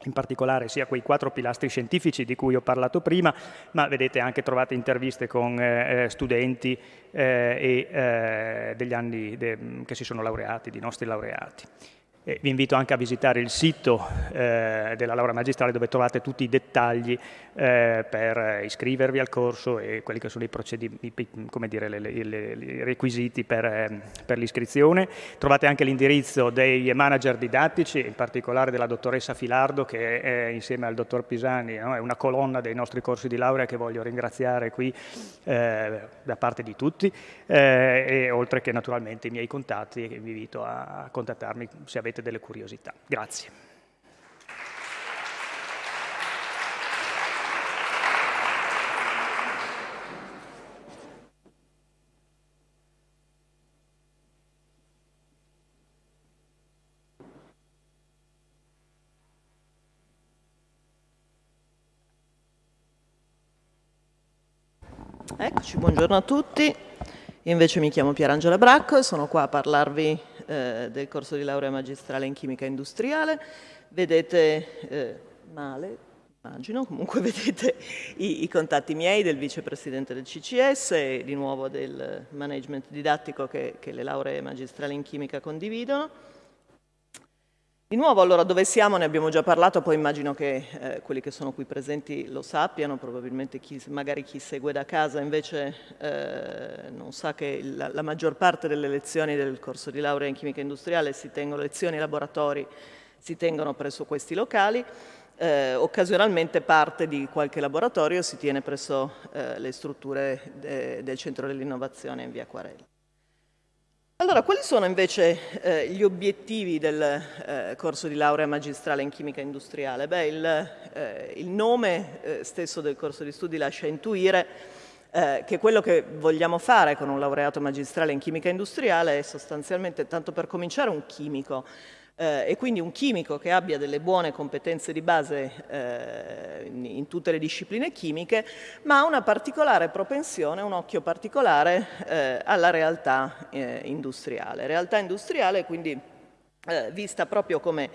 in particolare sia quei quattro pilastri scientifici di cui ho parlato prima, ma vedete anche trovate interviste con eh, eh studenti eh, e eh, degli anni che si sono laureati, di nostri laureati. E vi invito anche a visitare il sito eh, della laurea magistrale dove trovate tutti i dettagli eh, per iscrivervi al corso e quelli che sono i, dire, le, le, le, requisiti per, eh, per l'iscrizione. Trovate anche l'indirizzo dei manager didattici, in particolare della dottoressa Filardo che è, insieme al dottor Pisani no? è una colonna dei nostri corsi di laurea che voglio ringraziare qui eh, da parte di tutti eh, e oltre che naturalmente i miei contatti vi invito a contattarmi se avete delle curiosità. Grazie. Eccoci, buongiorno a tutti. Io invece mi chiamo Pierangela Bracco e sono qua a parlarvi eh, del corso di laurea magistrale in chimica industriale. Vedete eh, male, immagino, comunque [laughs] vedete i, i, contatti miei del vicepresidente del CCS e di nuovo del management didattico che, che le lauree magistrali in chimica condividono. Di nuovo, allora, dove siamo? Ne abbiamo già parlato, poi immagino che eh, quelli che sono qui presenti lo sappiano, probabilmente chi, magari chi segue da casa invece eh, non sa che la, la, maggior parte delle lezioni del corso di laurea in chimica industriale si tengono, lezioni e laboratori si tengono presso questi locali, eh, occasionalmente parte di qualche laboratorio si tiene presso eh, le strutture de, del Centro dell'Innovazione in via Quarelli. Allora, quali sono invece eh, gli obiettivi del eh, corso di laurea magistrale in chimica industriale? Beh, il, eh, il nome eh, stesso del corso di studi lascia intuire eh, che quello che vogliamo fare con un laureato magistrale in chimica industriale è sostanzialmente, tanto per cominciare, un chimico eh, e quindi un chimico che abbia delle buone competenze di base eh, in, tutte le discipline chimiche, ma una particolare propensione, un occhio particolare eh, alla realtà eh, industriale. Realtà industriale quindi eh, vista proprio come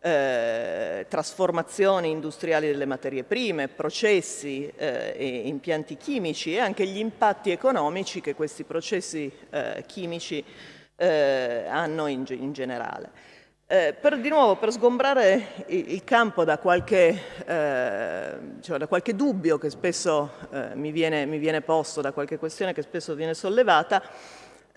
eh, trasformazioni industriali delle materie prime, processi eh, e impianti chimici e anche gli impatti economici che questi processi eh, chimici eh, hanno in, in generale. Eh, per, di nuovo, per sgombrare il, campo da qualche, eh, cioè da qualche, dubbio che spesso eh, mi, viene, mi, viene, posto, da qualche questione che spesso viene sollevata,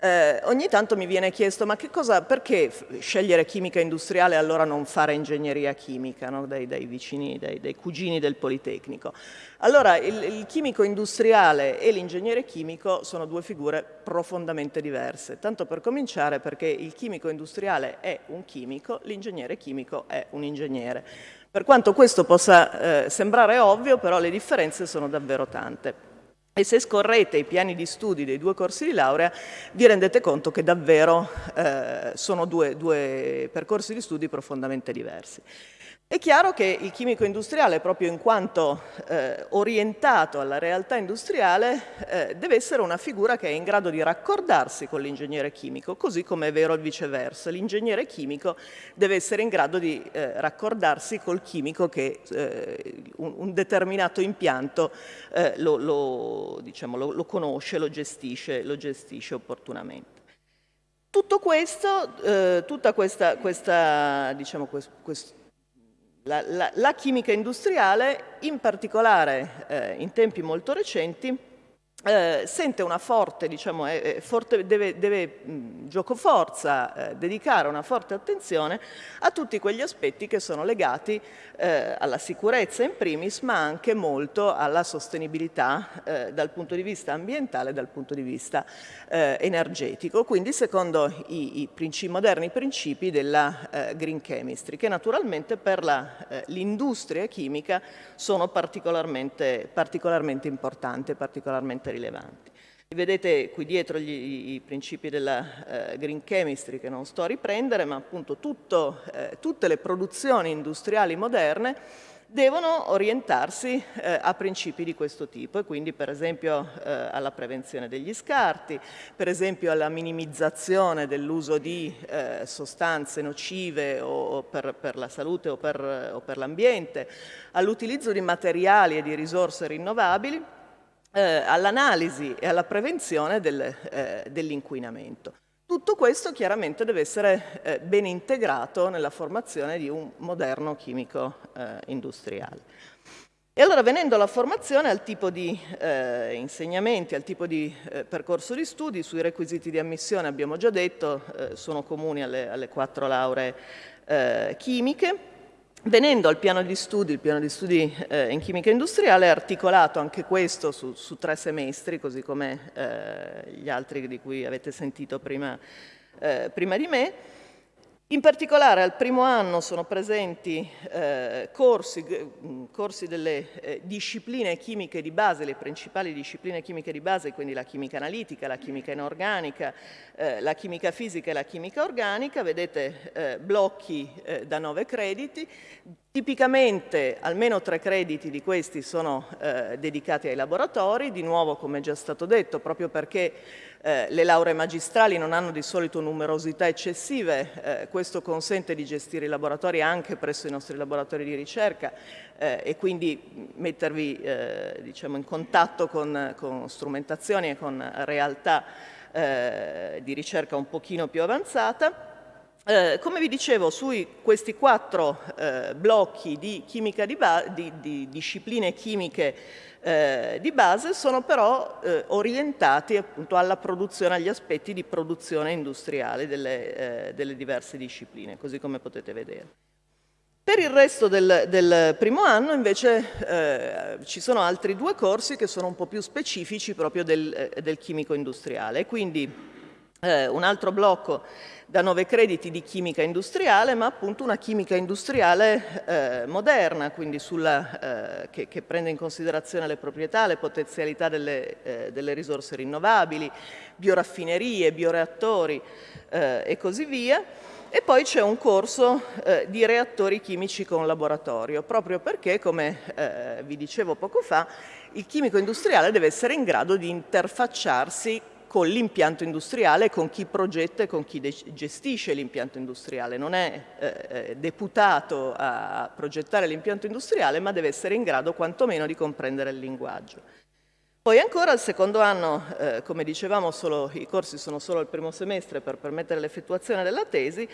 eh, ogni tanto mi viene chiesto ma cosa, perché scegliere chimica industriale e allora non fare ingegneria chimica no? dai, dai, vicini, dai, dai, cugini del Politecnico? Allora il, il chimico industriale e l'ingegnere chimico sono due figure profondamente diverse, tanto per cominciare perché il chimico industriale è un chimico, l'ingegnere chimico è un ingegnere. Per quanto questo possa eh, sembrare ovvio, però le differenze sono davvero tante. E se scorrete i piani di studi dei due corsi di laurea vi rendete conto che davvero eh, sono due, due percorsi di studi profondamente diversi. È chiaro che il chimico industriale, proprio in quanto eh, orientato alla realtà industriale, eh, deve essere una figura che è in grado di raccordarsi con l'ingegnere chimico, così come è vero il viceversa. L'ingegnere chimico deve essere in grado di eh, raccordarsi col chimico che eh, un, un, determinato impianto eh, lo, lo, diciamo, lo, lo, conosce, lo gestisce, lo gestisce opportunamente. Tutto questo, eh, tutta questa, questa diciamo, questo, la, la, la, chimica industriale, in particolare eh, in tempi molto recenti, eh, sente una forte, diciamo, eh, forte deve, deve mh, giocoforza eh, dedicare una forte attenzione a tutti quegli aspetti che sono legati eh, alla sicurezza in primis, ma anche molto alla sostenibilità eh, dal punto di vista ambientale e dal punto di vista eh, energetico, quindi secondo i, i principi, moderni principi della green chemistry, che naturalmente per l'industria chimica sono particolarmente, particolarmente importanti, particolarmente rilevanti. Vedete qui dietro gli, i principi della eh, green chemistry che non sto a riprendere, ma appunto tutto, eh, tutte le produzioni industriali moderne devono orientarsi eh, a principi di questo tipo e quindi per esempio eh, alla prevenzione degli scarti, per esempio alla minimizzazione dell'uso di eh, sostanze nocive o, per, per, la salute o per, o per l'ambiente, all'utilizzo di materiali e di risorse rinnovabili eh, all'analisi e alla prevenzione del, eh, dell'inquinamento. Tutto questo chiaramente deve essere eh, ben integrato nella formazione di un moderno chimico eh, industriale. E allora venendo alla formazione, al tipo di eh, insegnamenti, al tipo di eh, percorso di studi, sui requisiti di ammissione abbiamo già detto, sono comuni alle, alle quattro lauree chimiche, Venendo al piano di studi, il piano di studi eh, in chimica industriale è articolato anche questo su, su tre semestri, così come eh, gli altri di cui avete sentito prima, eh, prima di me. In particolare al primo anno sono presenti eh, corsi, corsi, delle eh, discipline chimiche di base, le principali discipline chimiche di base, quindi la chimica analitica, la chimica inorganica, eh, la chimica fisica e la chimica organica, vedete eh, blocchi eh, da nove crediti, Tipicamente almeno tre crediti di questi sono eh, dedicati ai laboratori, di nuovo come già stato detto, proprio perché eh, le lauree magistrali non hanno di solito numerosità eccessive, eh, questo consente di gestire i laboratori anche presso i nostri laboratori di ricerca eh, e quindi mettervi eh, diciamo, in contatto con, con, strumentazioni e con realtà eh, di ricerca un pochino più avanzata. Eh, come vi dicevo, su questi quattro eh, blocchi di, di, di, di, discipline chimiche eh, di base sono però eh, orientati appunto alla produzione, agli aspetti di produzione industriale delle, eh, delle diverse discipline, così come potete vedere. Per il resto del, del primo anno invece eh, ci sono altri due corsi che sono un po' più specifici proprio del, del chimico industriale, quindi un altro blocco da nove crediti di chimica industriale, ma appunto una chimica industriale eh, moderna, quindi sulla, eh, che, che, prende in considerazione le proprietà, le potenzialità delle, eh, delle risorse rinnovabili, bioraffinerie, bioreattori eh, e così via. E poi c'è un corso eh, di reattori chimici con laboratorio, proprio perché, come eh, vi dicevo poco fa, il chimico industriale deve essere in grado di interfacciarsi con l'impianto industriale, con chi progetta e con chi gestisce l'impianto industriale. Non è eh, eh, deputato a progettare l'impianto industriale, ma deve essere in grado quantomeno di comprendere il linguaggio. Poi ancora al secondo anno, eh, come dicevamo, solo, i corsi sono solo il primo semestre per permettere l'effettuazione della tesi,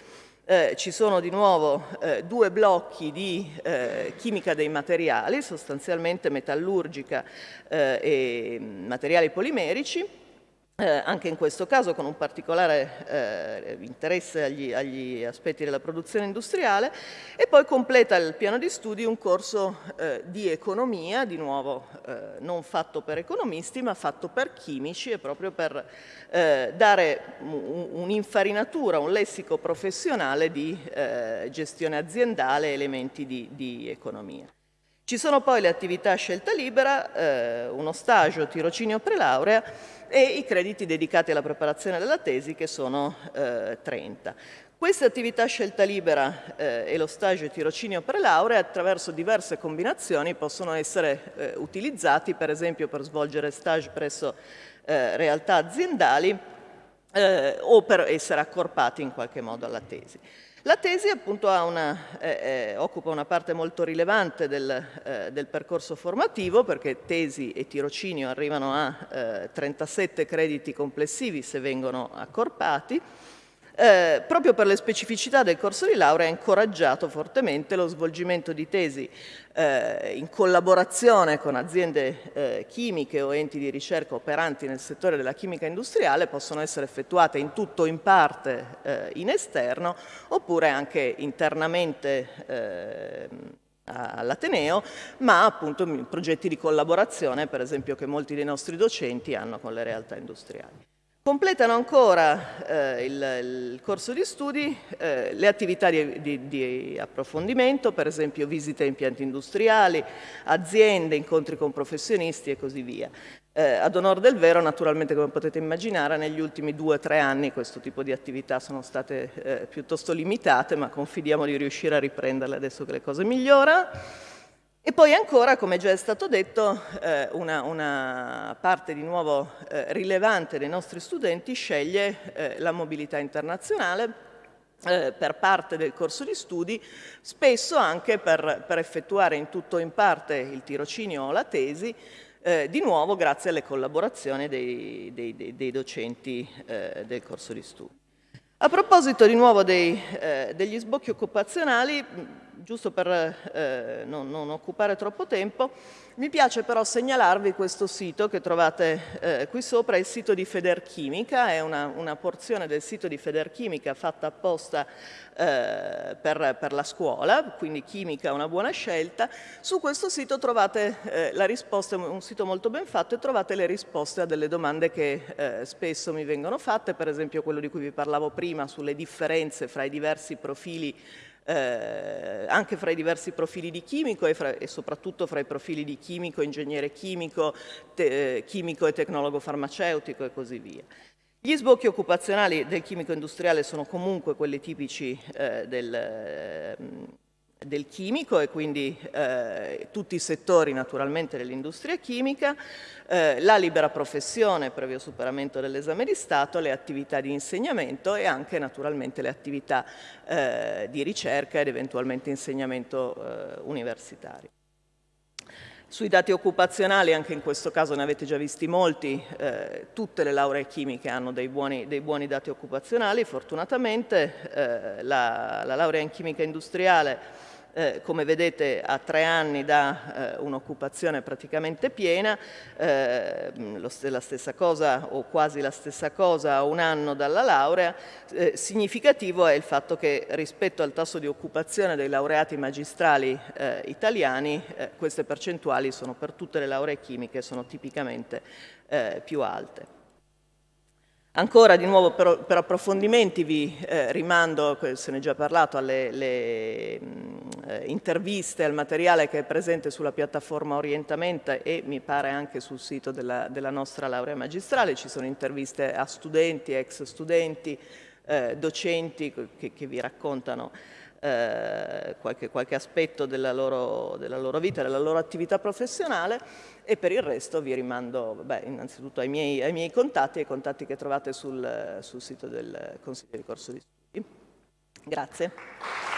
eh, ci sono di nuovo eh, due blocchi di eh, chimica dei materiali, sostanzialmente metallurgica eh, e materiali polimerici, eh, anche in questo caso con un particolare eh, interesse agli, agli, aspetti della produzione industriale e poi completa il piano di studi un corso eh, di economia, di nuovo eh, non fatto per economisti ma fatto per chimici e proprio per eh, dare un'infarinatura, un lessico professionale di eh, gestione aziendale e elementi di, di economia. Ci sono poi le attività scelta libera, eh, uno stagio, tirocinio prelaurea e i crediti dedicati alla preparazione della tesi che sono eh, 30. Queste attività scelta libera eh, e lo stage e tirocinio prelaurea attraverso diverse combinazioni possono essere eh, utilizzati per esempio per svolgere stage presso eh, realtà aziendali eh, o per essere accorpati in qualche modo alla tesi. La tesi appunto una, eh, eh, occupa una parte molto rilevante del, eh, del, percorso formativo perché tesi e tirocinio arrivano a 37 eh, crediti complessivi se vengono accorpati eh, proprio per le specificità del corso di laurea ha incoraggiato fortemente lo svolgimento di tesi eh, in collaborazione con aziende eh, chimiche o enti di ricerca operanti nel settore della chimica industriale, possono essere effettuate in tutto o in parte eh, in esterno oppure anche internamente eh, all'Ateneo, ma appunto progetti di collaborazione, per esempio, che molti dei nostri docenti hanno con le realtà industriali. Completano ancora eh, il, il, corso di studi eh, le attività di, di, di, approfondimento, per esempio visite a impianti industriali, aziende, incontri con professionisti e così via. Eh, ad onore del vero, naturalmente, come potete immaginare, negli ultimi due o tre anni questo tipo di attività sono state eh, piuttosto limitate, ma confidiamo di riuscire a riprenderle adesso che le cose migliorano. E poi ancora, come già è stato detto, eh, una, una, parte di nuovo eh, rilevante dei nostri studenti sceglie eh, la mobilità internazionale eh, per parte del corso di studi, spesso anche per, per, effettuare in tutto o in parte il tirocinio o la tesi, eh, di nuovo grazie alle collaborazioni dei, dei, dei, docenti eh, del corso di studi. A proposito di nuovo dei, degli sbocchi occupazionali, giusto per eh, non, non, occupare troppo tempo, mi piace però segnalarvi questo sito che trovate eh, qui sopra, è il sito di Federchimica, è una, una porzione del sito di Federchimica fatta apposta eh, per, per, la scuola, quindi chimica è una buona scelta. Su questo sito trovate eh, la risposta, è un sito molto ben fatto, e trovate le risposte a delle domande che eh, spesso mi vengono fatte, per esempio quello di cui vi parlavo prima sulle differenze fra i diversi profili eh, anche fra i diversi profili di chimico e, fra, e, soprattutto fra i profili di chimico, ingegnere chimico, te, eh, chimico e tecnologo farmaceutico e così via. Gli sbocchi occupazionali del chimico industriale sono comunque quelli tipici eh, del, del chimico e quindi eh, tutti i settori naturalmente dell'industria chimica, eh, la libera professione previo superamento dell'esame di Stato, le attività di insegnamento e anche naturalmente le attività eh, di ricerca ed eventualmente insegnamento eh, universitario. Sui dati occupazionali, anche in questo caso ne avete già visti molti, eh, tutte le lauree chimiche hanno dei buoni, dei buoni dati occupazionali, fortunatamente eh, la, la laurea in chimica industriale eh, come vedete a tre anni da eh, un'occupazione praticamente piena, eh, lo, la stessa cosa o quasi la stessa cosa a un anno dalla laurea, eh, significativo è il fatto che rispetto al tasso di occupazione dei laureati magistrali eh, italiani eh, queste percentuali sono per tutte le lauree chimiche sono tipicamente più alte. Ancora di nuovo per, per approfondimenti vi eh, rimando, se ne è già parlato, alle le, mh, eh, interviste, al materiale che è presente sulla piattaforma Orientamento e mi pare anche sul sito della, della nostra laurea magistrale. Ci sono interviste a studenti, ex studenti, eh, docenti che, che vi raccontano eh, qualche, qualche, aspetto della loro, della loro, vita, della loro attività professionale e per il resto vi rimando beh, innanzitutto ai miei, ai miei, contatti, ai contatti che trovate sul, sul sito del Consiglio di Corso di Studi. Grazie.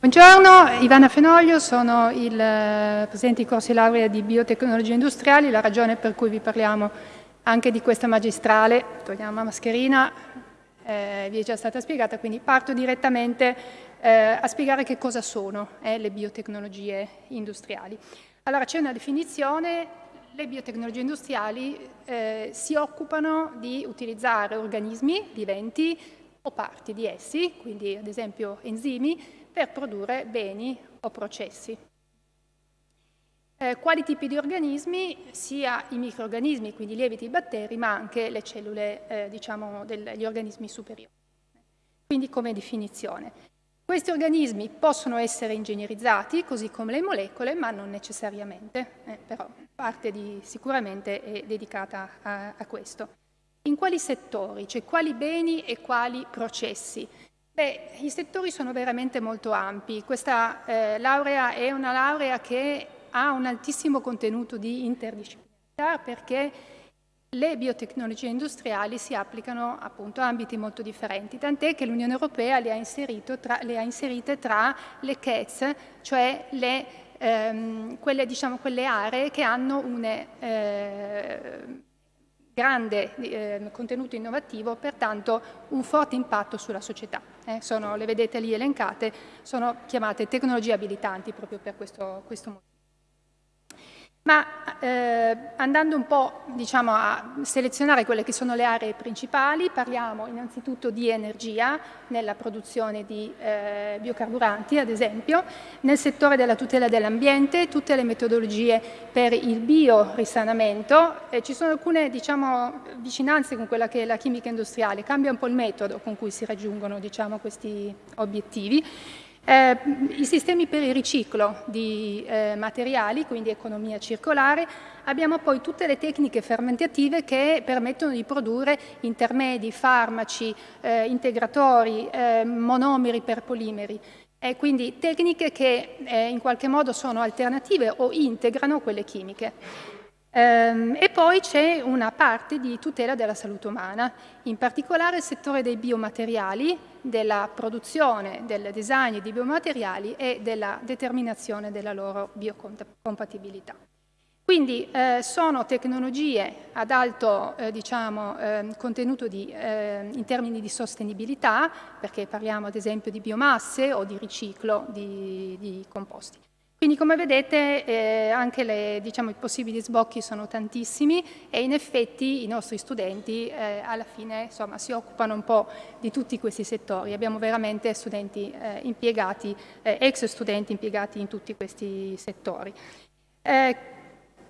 Buongiorno, Ivana Fenoglio, sono il eh, presidente di corsi laurea di biotecnologie industriali, la ragione per cui vi parliamo anche di questa magistrale, togliamo la mascherina, eh, vi è già stata spiegata, quindi parto direttamente eh, a spiegare che cosa sono eh, le biotecnologie industriali. Allora c'è una definizione, le biotecnologie industriali eh, si occupano di utilizzare organismi viventi o parti di essi, quindi ad esempio enzimi, per produrre beni o processi. Eh, quali tipi di organismi? Sia i microorganismi, quindi i lieviti i batteri, ma anche le cellule, eh, diciamo, degli organismi superiori. Quindi come definizione. Questi organismi possono essere ingegnerizzati, così come le molecole, ma non necessariamente, eh, però parte di, sicuramente è dedicata a, a questo. In quali settori? Cioè quali beni e quali processi? Beh, i settori sono veramente molto ampi. Questa eh, laurea è una laurea che ha un altissimo contenuto di interdisciplinarietà perché le biotecnologie industriali si applicano appunto a ambiti molto differenti, tant'è che l'Unione Europea le ha, tra, le ha, inserite tra le CATS, cioè le, ehm, quelle, diciamo, quelle, aree che hanno un eh, grande eh, contenuto innovativo, pertanto un forte impatto sulla società. Eh, sono, le vedete lì elencate, sono chiamate tecnologie abilitanti proprio per questo, questo motivo. Ma eh, andando un po' diciamo, a selezionare quelle che sono le aree principali, parliamo innanzitutto di energia nella produzione di eh, biocarburanti, ad esempio, nel settore della tutela dell'ambiente, tutte le metodologie per il biorisanamento, eh, ci sono alcune diciamo, vicinanze con quella che è la chimica industriale, cambia un po' il metodo con cui si raggiungono diciamo, questi obiettivi. Eh, I sistemi per il riciclo di eh, materiali, quindi economia circolare, abbiamo poi tutte le tecniche fermentative che permettono di produrre intermedi, farmaci, eh, integratori, eh, monomeri per polimeri. E quindi tecniche che eh, in qualche modo sono alternative o integrano quelle chimiche. Ehm, e poi c'è una parte di tutela della salute umana, in particolare il settore dei biomateriali, della produzione, del design di biomateriali e della determinazione della loro biocompatibilità. Quindi eh, sono tecnologie ad alto eh, diciamo, eh, contenuto di, eh, in termini di sostenibilità, perché parliamo ad esempio di biomasse o di riciclo di, di composti. Quindi come vedete eh, anche le, diciamo, i possibili sbocchi sono tantissimi e in effetti i nostri studenti eh, alla fine insomma, si occupano un po' di tutti questi settori. Abbiamo veramente studenti eh, impiegati, eh, ex studenti impiegati in tutti questi settori. Eh,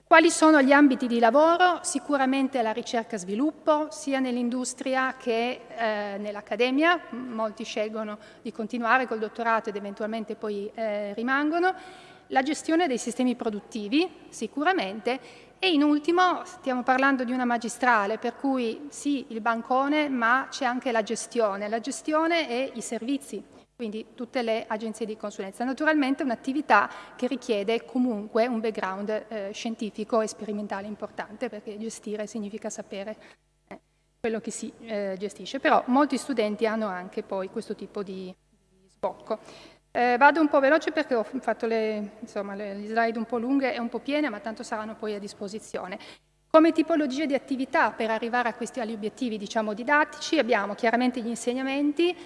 quali sono gli ambiti di lavoro? Sicuramente la ricerca e sviluppo, sia nell'industria che eh, nell'accademia, molti scelgono di continuare col dottorato ed eventualmente poi rimangono la gestione dei sistemi produttivi, sicuramente, e in ultimo stiamo parlando di una magistrale, per cui sì, il bancone, ma c'è anche la gestione. La gestione e i servizi, quindi tutte le agenzie di consulenza. Naturalmente un'attività che richiede comunque un background eh, scientifico e sperimentale importante, perché gestire significa sapere eh, quello che si eh, gestisce. Però molti studenti hanno anche poi questo tipo di, di sbocco. Eh, vado un po' veloce perché ho fatto le, insomma, le, slide un po' lunghe e un po' piene, ma tanto saranno poi a disposizione. Come tipologie di attività per arrivare a questi obiettivi diciamo, didattici abbiamo chiaramente gli insegnamenti,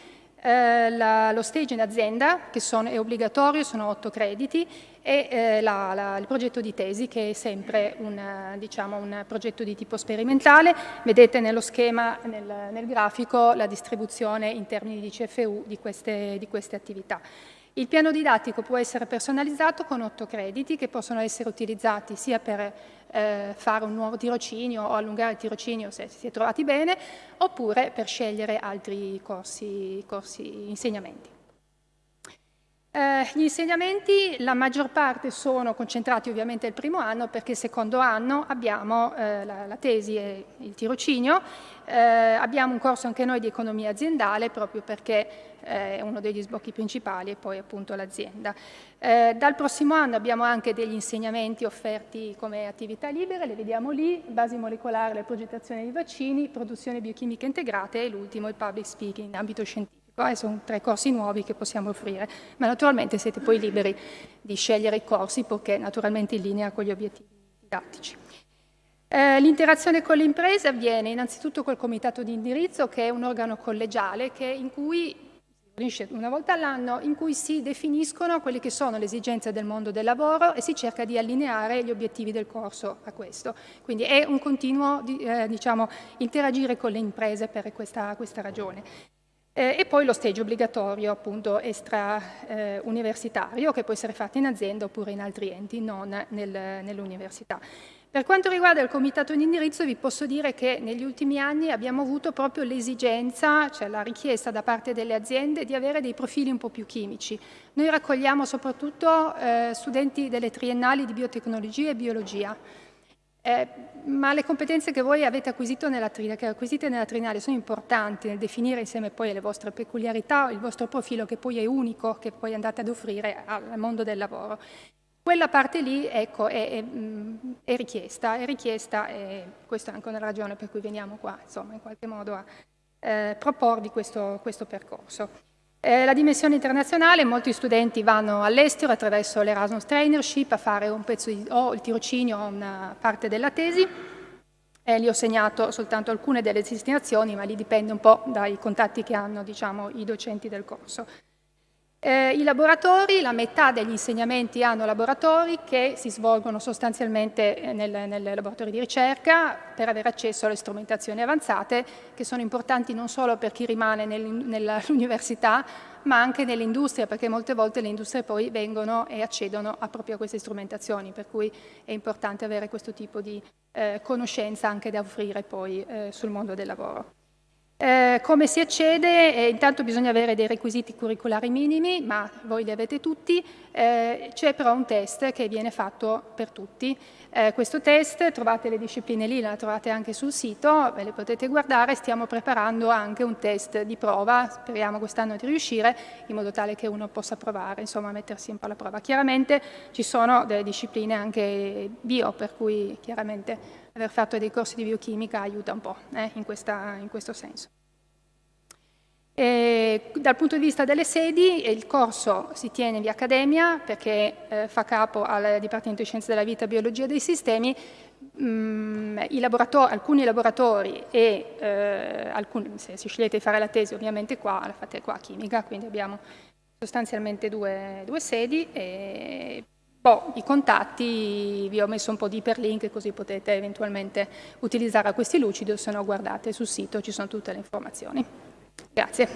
eh, la, lo stage in azienda che sono, è obbligatorio, sono otto crediti e eh, la, la, il progetto di tesi che è sempre un, diciamo, un, progetto di tipo sperimentale. Vedete nello schema, nel, nel, grafico, la distribuzione in termini di CFU di queste, di queste attività. Il piano didattico può essere personalizzato con otto crediti che possono essere utilizzati sia per eh, fare un nuovo tirocinio o allungare il tirocinio se si è trovati bene, oppure per scegliere altri corsi, corsi insegnamenti. Eh, gli insegnamenti, la maggior parte sono concentrati ovviamente il primo anno perché il secondo anno abbiamo eh, la, la, tesi e il tirocinio, eh, abbiamo un corso anche noi di economia aziendale proprio perché eh, è uno degli sbocchi principali e poi appunto l'azienda. Eh, dal prossimo anno abbiamo anche degli insegnamenti offerti come attività libere, le vediamo lì, basi molecolari, la progettazione dei vaccini, produzione biochimica integrata e l'ultimo il public speaking in ambito scientifico. E sono tre corsi nuovi che possiamo offrire, ma naturalmente siete poi liberi di scegliere i corsi perché naturalmente in linea con gli obiettivi didattici. Eh, l'interazione con le imprese avviene innanzitutto col comitato di indirizzo che è un organo collegiale che, in cui una volta all'anno in cui si definiscono quelle che sono le esigenze del mondo del lavoro e si cerca di allineare gli obiettivi del corso a questo. Quindi è un continuo eh, diciamo, interagire con le imprese per questa, questa ragione. Eh, e poi lo stage obbligatorio appunto extra eh, che può essere fatto in azienda oppure in altri enti, non nel, nell'università. Per quanto riguarda il comitato di indirizzo vi posso dire che negli ultimi anni abbiamo avuto proprio l'esigenza, cioè la richiesta da parte delle aziende di avere dei profili un po' più chimici. Noi raccogliamo soprattutto eh, studenti delle triennali di biotecnologia e biologia, eh, ma le competenze che voi avete acquisito nella, che acquisite nella triennale sono importanti nel definire insieme poi le vostre peculiarità, il vostro profilo che poi è unico, che poi andate ad offrire al mondo del lavoro. Quella parte lì ecco, è, è, è, richiesta, è richiesta e questa è anche una ragione per cui veniamo qua, insomma, in qualche modo a eh, proporvi questo, questo percorso. Eh, la dimensione internazionale, molti studenti vanno all'estero attraverso l'Erasmus Trainership a fare un pezzo di, o il tirocinio o una parte della tesi. Eh, lì ho segnato soltanto alcune delle destinazioni, ma lì dipende un po' dai contatti che hanno diciamo, i docenti del corso. Eh, I laboratori, la metà degli insegnamenti hanno laboratori che si svolgono sostanzialmente eh, nel, nel laboratorio di ricerca per avere accesso alle strumentazioni avanzate che sono importanti non solo per chi rimane nel, nell'università ma anche nell'industria perché molte volte le industrie poi vengono e accedono a proprio a queste strumentazioni per cui è importante avere questo tipo di eh, conoscenza anche da offrire poi eh, sul mondo del lavoro. Eh, come si accede? Eh, intanto bisogna avere dei requisiti curriculari minimi, ma voi li avete tutti. Eh, c'è però un test che viene fatto per tutti. Eh, questo test, trovate le discipline lì, la trovate anche sul sito, ve le potete guardare. Stiamo preparando anche un test di prova, speriamo quest'anno di riuscire, in modo tale che uno possa provare, insomma, mettersi un po' alla prova. Chiaramente ci sono delle discipline anche bio, per cui chiaramente aver fatto dei corsi di biochimica aiuta un po' eh, in, questa, in, questo senso. E dal punto di vista delle sedi, il corso si tiene via Accademia perché eh, fa capo al Dipartimento di Scienze della Vita e Biologia dei Sistemi, mm, laboratori, alcuni laboratori e eh, alcuni, se, se scegliete di fare la tesi ovviamente qua, la fate qua a chimica, quindi abbiamo sostanzialmente due, due sedi e Boh, I contatti vi ho messo un po' di iperlink così potete eventualmente utilizzare questi lucidi se no guardate sul sito, ci sono tutte le informazioni. Grazie.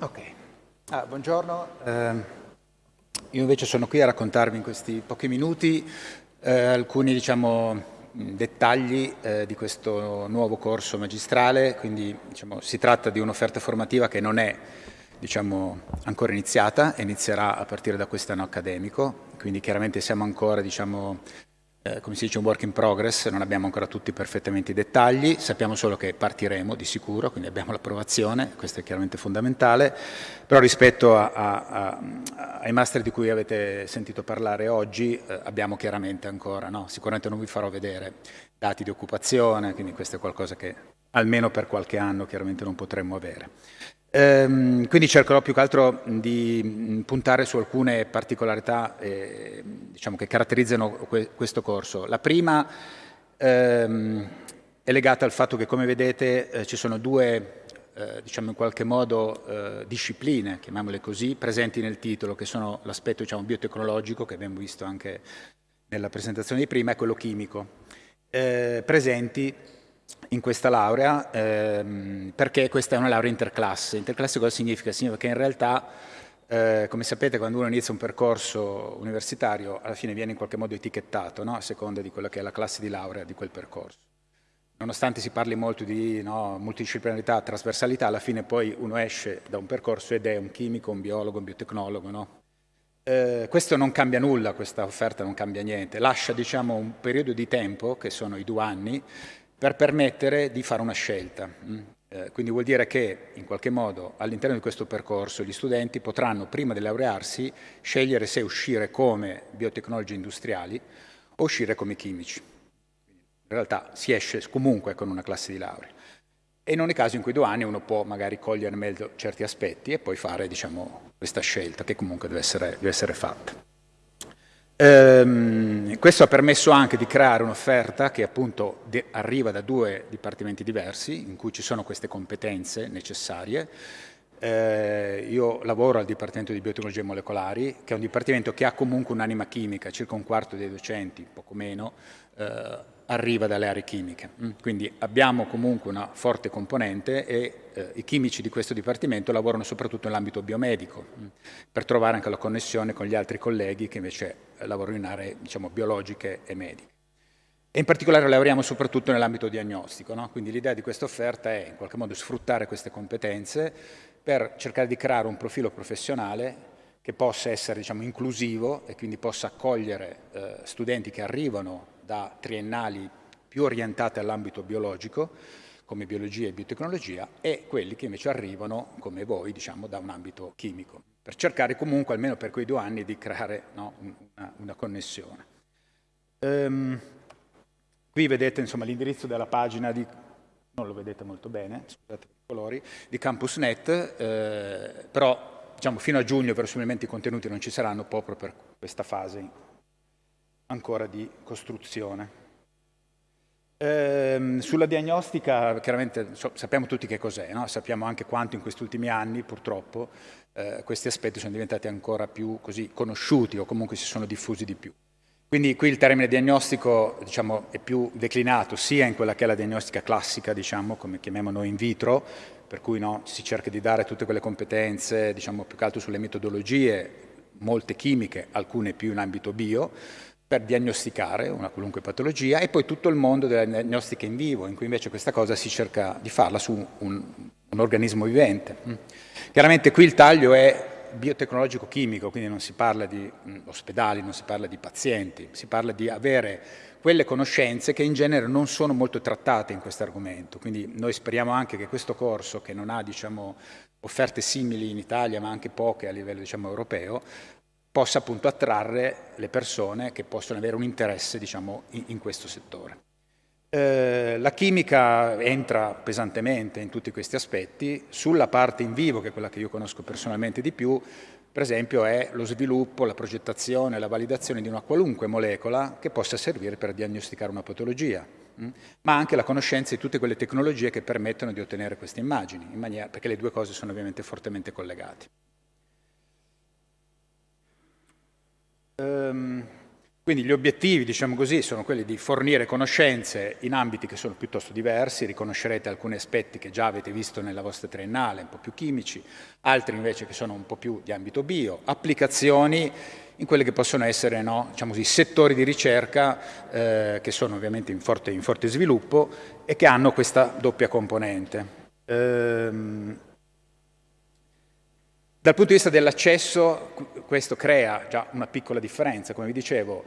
Ok, ah, buongiorno. Eh, io invece sono qui a raccontarvi in questi pochi minuti eh, alcuni diciamo, dettagli eh, di questo nuovo corso magistrale, quindi diciamo, si tratta di un'offerta formativa che non è diciamo, ancora iniziata, inizierà a partire da quest'anno accademico, quindi chiaramente siamo ancora diciamo, eh, come si dice un work in progress, non abbiamo ancora tutti perfettamente i dettagli, sappiamo solo che partiremo di sicuro, quindi abbiamo l'approvazione, questo è chiaramente fondamentale, però rispetto a, a, a, ai master di cui avete sentito parlare oggi eh, abbiamo chiaramente ancora, no? sicuramente non vi farò vedere dati di occupazione, quindi questo è qualcosa che almeno per qualche anno chiaramente non potremmo avere. Ehm, quindi cercherò più che altro di mm, puntare su alcune particolarità eh, diciamo, che caratterizzano que questo corso. La prima ehm, è legata al fatto che, come vedete, eh, ci sono due, eh, diciamo in qualche modo, eh, discipline, chiamiamole così, presenti nel titolo, che sono l'aspetto diciamo, biotecnologico, che abbiamo visto anche nella presentazione di prima, e quello chimico. Eh, presenti in questa laurea ehm, perché questa è una laurea interclasse. Interclasse cosa significa? Significa che in realtà eh, come sapete quando uno inizia un percorso universitario alla fine viene in qualche modo etichettato no? a seconda di quella che è la classe di laurea di quel percorso. Nonostante si parli molto di no, multidisciplinarità, trasversalità, alla fine poi uno esce da un percorso ed è un chimico, un biologo, un biotecnologo. No? Eh, questo non cambia nulla, questa offerta non cambia niente, lascia diciamo, un periodo di tempo, che sono i due anni, per permettere di fare una scelta. Mm. Eh, quindi vuol dire che in qualche modo all'interno di questo percorso gli studenti potranno prima di laurearsi scegliere se uscire come biotecnologi industriali o uscire come chimici. In realtà si esce comunque con una classe di laurea. E in ogni caso in quei due anni uno può magari cogliere meglio certi aspetti e poi fare diciamo, questa scelta che comunque deve essere, deve essere fatta. Ehm, questo ha permesso anche di creare un'offerta che appunto arriva da due dipartimenti diversi, in cui ci sono queste competenze necessarie. Eh, io lavoro al Dipartimento di Biotecnologie Molecolari, che è un dipartimento che ha comunque un'anima chimica, circa un quarto dei docenti, poco meno, eh, arriva dalle aree chimiche. Mm, quindi abbiamo comunque una forte componente e eh, i chimici di questo Dipartimento lavorano soprattutto nell'ambito biomedico, mm, per trovare anche la connessione con gli altri colleghi che invece eh, lavorano in aree diciamo, biologiche e mediche. E in particolare lavoriamo soprattutto nell'ambito diagnostico, no? quindi l'idea di questa offerta è in qualche modo sfruttare queste competenze per cercare di creare un profilo professionale che possa essere diciamo, inclusivo e quindi possa accogliere eh, studenti che arrivano da triennali più orientate all'ambito biologico, come biologia e biotecnologia, e quelli che invece arrivano, come voi, diciamo, da un ambito chimico, per cercare comunque, almeno per quei due anni, di creare no, una, una, connessione. Um, qui vedete l'indirizzo della pagina di, non lo vedete molto bene, scusate i colori, di CampusNet, eh, però diciamo, fino a giugno verosimilmente i contenuti non ci saranno proprio per questa fase ancora di costruzione. Ehm, sulla diagnostica, chiaramente so, sappiamo tutti che cos'è, no? sappiamo anche quanto in questi ultimi anni, purtroppo, eh, questi aspetti sono diventati ancora più così, conosciuti o comunque si sono diffusi di più. Quindi qui il termine diagnostico diciamo, è più declinato sia in quella che è la diagnostica classica, diciamo, come chiamiamo noi in vitro, per cui no, si cerca di dare tutte quelle competenze, diciamo, più che altro sulle metodologie, molte chimiche, alcune più in ambito bio, per diagnosticare una qualunque patologia e poi tutto il mondo della diagnostica in vivo, in cui invece questa cosa si cerca di farla su un, un organismo vivente. Mm. Chiaramente qui il taglio è biotecnologico-chimico, quindi non si parla di mm, ospedali, non si parla di pazienti, si parla di avere quelle conoscenze che in genere non sono molto trattate in questo argomento. Quindi noi speriamo anche che questo corso, che non ha diciamo, offerte simili in Italia, ma anche poche a livello diciamo, europeo, possa appunto attrarre le persone che possono avere un interesse diciamo, in, in questo settore. Eh, la chimica entra pesantemente in tutti questi aspetti, sulla parte in vivo, che è quella che io conosco personalmente di più, per esempio è lo sviluppo, la progettazione, la validazione di una qualunque molecola che possa servire per diagnosticare una patologia? Mm? ma anche la conoscenza di tutte quelle tecnologie che permettono di ottenere queste immagini, maniera, perché le due cose sono ovviamente fortemente collegate. Quindi gli obiettivi, diciamo così, sono quelli di fornire conoscenze in ambiti che sono piuttosto diversi, riconoscerete alcuni aspetti che già avete visto nella vostra triennale, un po' più chimici, altri invece che sono un po' più di ambito bio, applicazioni in quelli che possono essere no, diciamo così, settori di ricerca eh, che sono ovviamente in forte, in forte, sviluppo e che hanno questa doppia componente. Ehm, dal punto di vista dell'accesso, questo crea già una piccola differenza, come vi dicevo,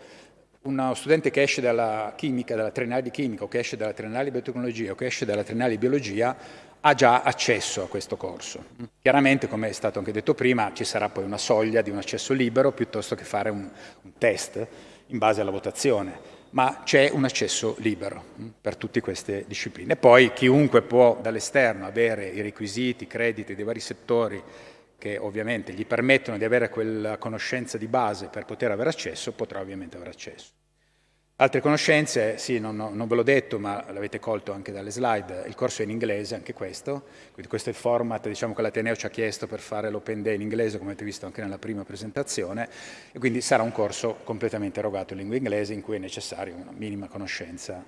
uno studente che esce dalla chimica, dalla triennale di chimica, o che esce dalla triennale di biotecnologia, o che esce dalla triennale di biologia, ha già accesso a questo corso. Chiaramente, come è stato anche detto prima, ci sarà poi una soglia di un accesso libero piuttosto che fare un, un test in base alla votazione, ma c'è un accesso libero per tutte queste discipline. Poi chiunque può dall'esterno avere i requisiti, i crediti dei vari settori che ovviamente gli permettono di avere quella conoscenza di base per poter avere accesso, potrà ovviamente avere accesso. Altre conoscenze, sì, non, non ve l'ho detto, ma l'avete colto anche dalle slide, il corso è in inglese, anche questo, quindi questo è il format diciamo, che l'Ateneo ci ha chiesto per fare l'Open Day in inglese, come avete visto anche nella prima presentazione, e quindi sarà un corso completamente erogato in lingua inglese in cui è necessaria una minima conoscenza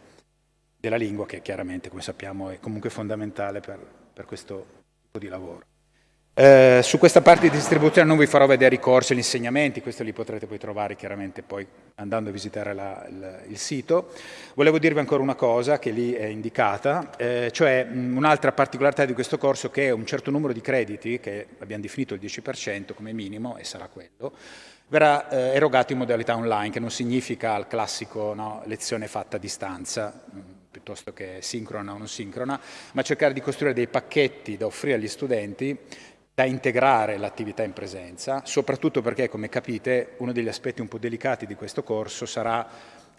della lingua che chiaramente, come sappiamo, è comunque fondamentale per, per questo tipo di lavoro. Eh, su questa parte di distribuzione non vi farò vedere i corsi e gli insegnamenti, questo li potrete poi trovare chiaramente poi andando a visitare la, il, il, sito. Volevo dirvi ancora una cosa che lì è indicata, eh, cioè un'altra particolarità di questo corso che è un certo numero di crediti, che abbiamo definito il 10% come minimo e sarà quello, verrà eh, erogato in modalità online, che non significa il classico no, lezione fatta a distanza, piuttosto che sincrona o non sincrona, ma cercare di costruire dei pacchetti da offrire agli studenti da integrare l'attività in presenza, soprattutto perché, come capite, uno degli aspetti un po' delicati di questo corso sarà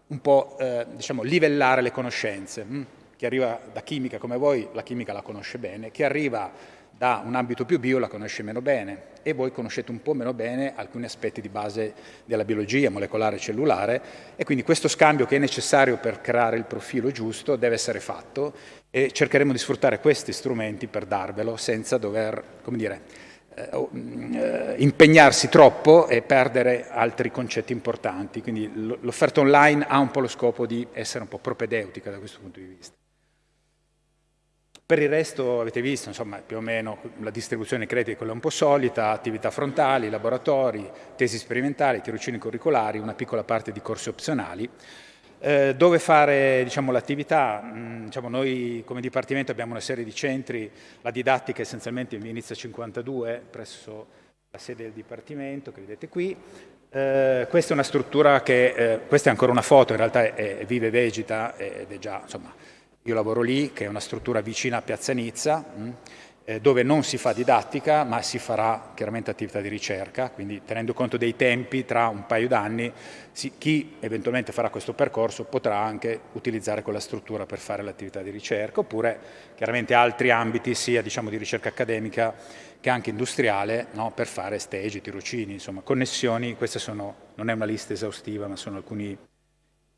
un po' eh, diciamo, livellare le conoscenze. Mm? Chi arriva da chimica come voi, la chimica la conosce bene, chi arriva da un ambito più bio la conosce meno bene e voi conoscete un po' meno bene alcuni aspetti di base della biologia molecolare e cellulare e quindi questo scambio che è necessario per creare il profilo giusto deve essere fatto e cercheremo di sfruttare questi strumenti per darvelo senza dover, come dire, eh, eh impegnarsi troppo e perdere altri concetti importanti. Quindi l'offerta online ha un po' lo scopo di essere un po' propedeutica da questo punto di vista. Per il resto avete visto, insomma, più o meno la distribuzione crediti è un po' solita, attività frontali, laboratori, tesi sperimentali, tirocini curricolari, una piccola parte di corsi opzionali. Eh, dove fare diciamo, l'attività? Mm, diciamo, noi come Dipartimento abbiamo una serie di centri, la didattica essenzialmente in Inizia 52 presso la sede del Dipartimento che vedete qui. Eh, questa è una struttura che, eh, questa è ancora una foto, in realtà è, è vive e vegeta ed è già, insomma, io lavoro lì, che è una struttura vicina a Piazza Nizza, mh, eh, dove non si fa didattica, ma si farà chiaramente attività di ricerca, quindi tenendo conto dei tempi, tra un paio d'anni chi eventualmente farà questo percorso potrà anche utilizzare quella struttura per fare l'attività di ricerca, oppure chiaramente altri ambiti sia diciamo, di ricerca accademica che anche industriale, no, per fare stage, tirocini, insomma, connessioni, queste sono, non è una lista esaustiva, ma sono alcune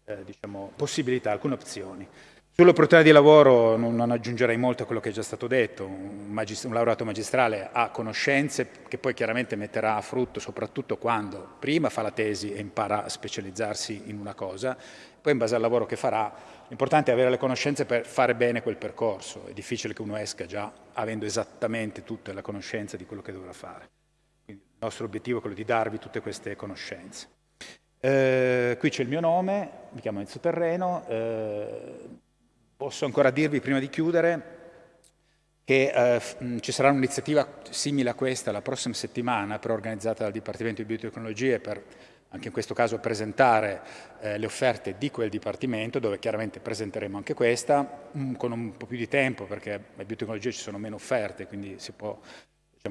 eh, diciamo, possibilità, alcune opzioni. Sull'opportunità di lavoro non, aggiungerei molto a quello che è già stato detto, un, un, laureato magistrale ha conoscenze che poi chiaramente metterà a frutto soprattutto quando prima fa la tesi e impara a specializzarsi in una cosa, poi in base al lavoro che farà, l'importante è avere le conoscenze per fare bene quel percorso, è difficile che uno esca già avendo esattamente tutte le conoscenze di quello che dovrà fare. Quindi il nostro obiettivo è quello di darvi tutte queste conoscenze. Eh, qui c'è il mio nome, mi chiamo Enzo Terreno, eh, Posso ancora dirvi, prima di chiudere, che eh, ci sarà un'iniziativa simile a questa la prossima settimana, però organizzata dal Dipartimento di Biotecnologie per anche in questo caso presentare eh, le offerte di quel Dipartimento, dove chiaramente presenteremo anche questa, mh, con un po' più di tempo, perché a biotecnologie ci sono meno offerte, quindi si può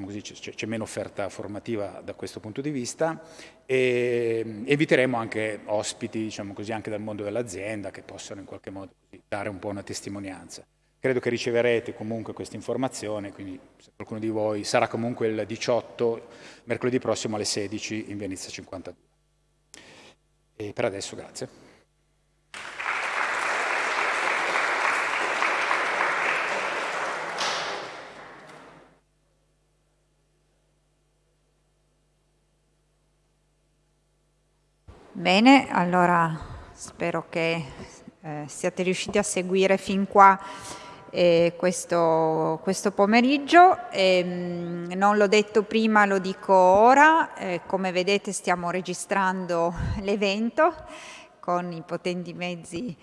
diciamo c'è meno offerta formativa da questo punto di vista e inviteremo anche ospiti, diciamo così, anche dal mondo dell'azienda che possano in qualche modo dare un po' una testimonianza. Credo che riceverete comunque questa informazione, quindi se qualcuno di voi sarà comunque il 18, mercoledì prossimo alle 16 in Venezia 52. E per adesso grazie. Bene, allora spero che eh, siate riusciti a seguire fin qua eh, questo, questo, pomeriggio. E, ehm, mh, non l'ho detto prima, lo dico ora, eh, come vedete stiamo registrando [laughs] l'evento con i potenti mezzi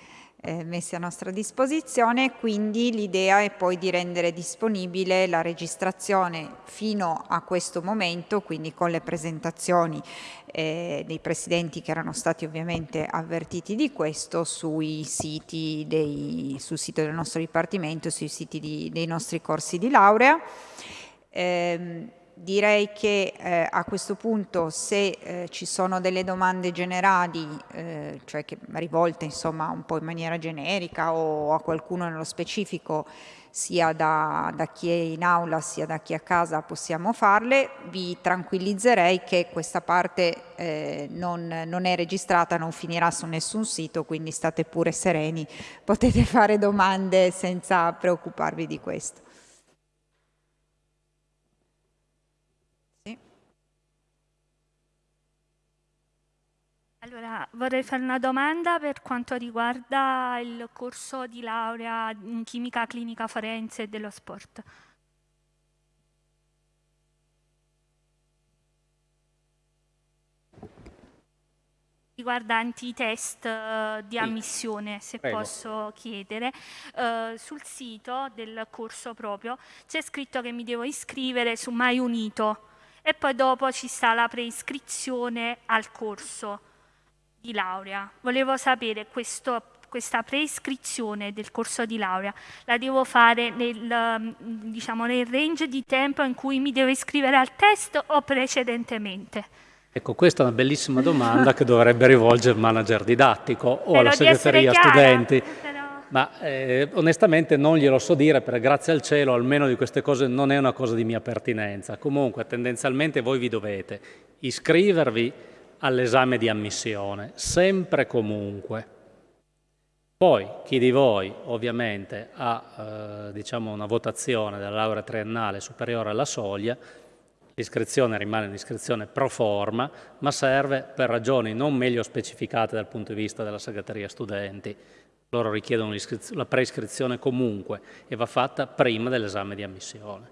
eh, messi a nostra disposizione, quindi l'idea è poi di rendere disponibile la registrazione fino a questo momento, quindi con le presentazioni eh, dei presidenti che erano stati ovviamente avvertiti di questo sui siti dei, sul sito del nostro dipartimento, sui siti di, dei nostri corsi di laurea. Eh, direi che eh, a questo punto se eh, ci sono delle domande generali, eh, cioè che rivolte insomma un po' in maniera generica o a qualcuno nello specifico, sia da, da chi è in aula sia da chi è a casa possiamo farle, vi tranquillizzerei che questa parte eh, non, non è registrata, non finirà su nessun sito, quindi state pure sereni, potete fare domande senza preoccuparvi di questo. Allora, vorrei fare una domanda per quanto riguarda il corso di laurea in chimica clinica forense e dello sport. riguardanti i test uh, eh, di ammissione, se Prego. posso chiedere. Uh, sul sito del corso proprio c'è scritto che mi devo iscrivere su Mai Unito e poi dopo ci sta la preiscrizione al corso di laurea. Volevo sapere questo, questa preiscrizione del corso di laurea la devo fare nel, diciamo, nel range di tempo in cui mi devo iscrivere al test o precedentemente? Ecco, questa è una bellissima domanda che dovrebbe rivolgere il manager didattico o alla segreteria studenti. Però... Ma eh, onestamente non glielo so dire perché grazie al cielo almeno di queste cose non è una cosa di mia pertinenza. Comunque tendenzialmente voi vi dovete iscrivervi all'esame di ammissione, sempre e comunque. Poi chi di voi ovviamente ha eh, diciamo una votazione della laurea triennale superiore alla soglia, L'iscrizione rimane un'iscrizione pro forma, ma serve per ragioni non meglio specificate dal punto di vista della segreteria studenti. Loro richiedono la preiscrizione comunque e va fatta prima dell'esame di ammissione.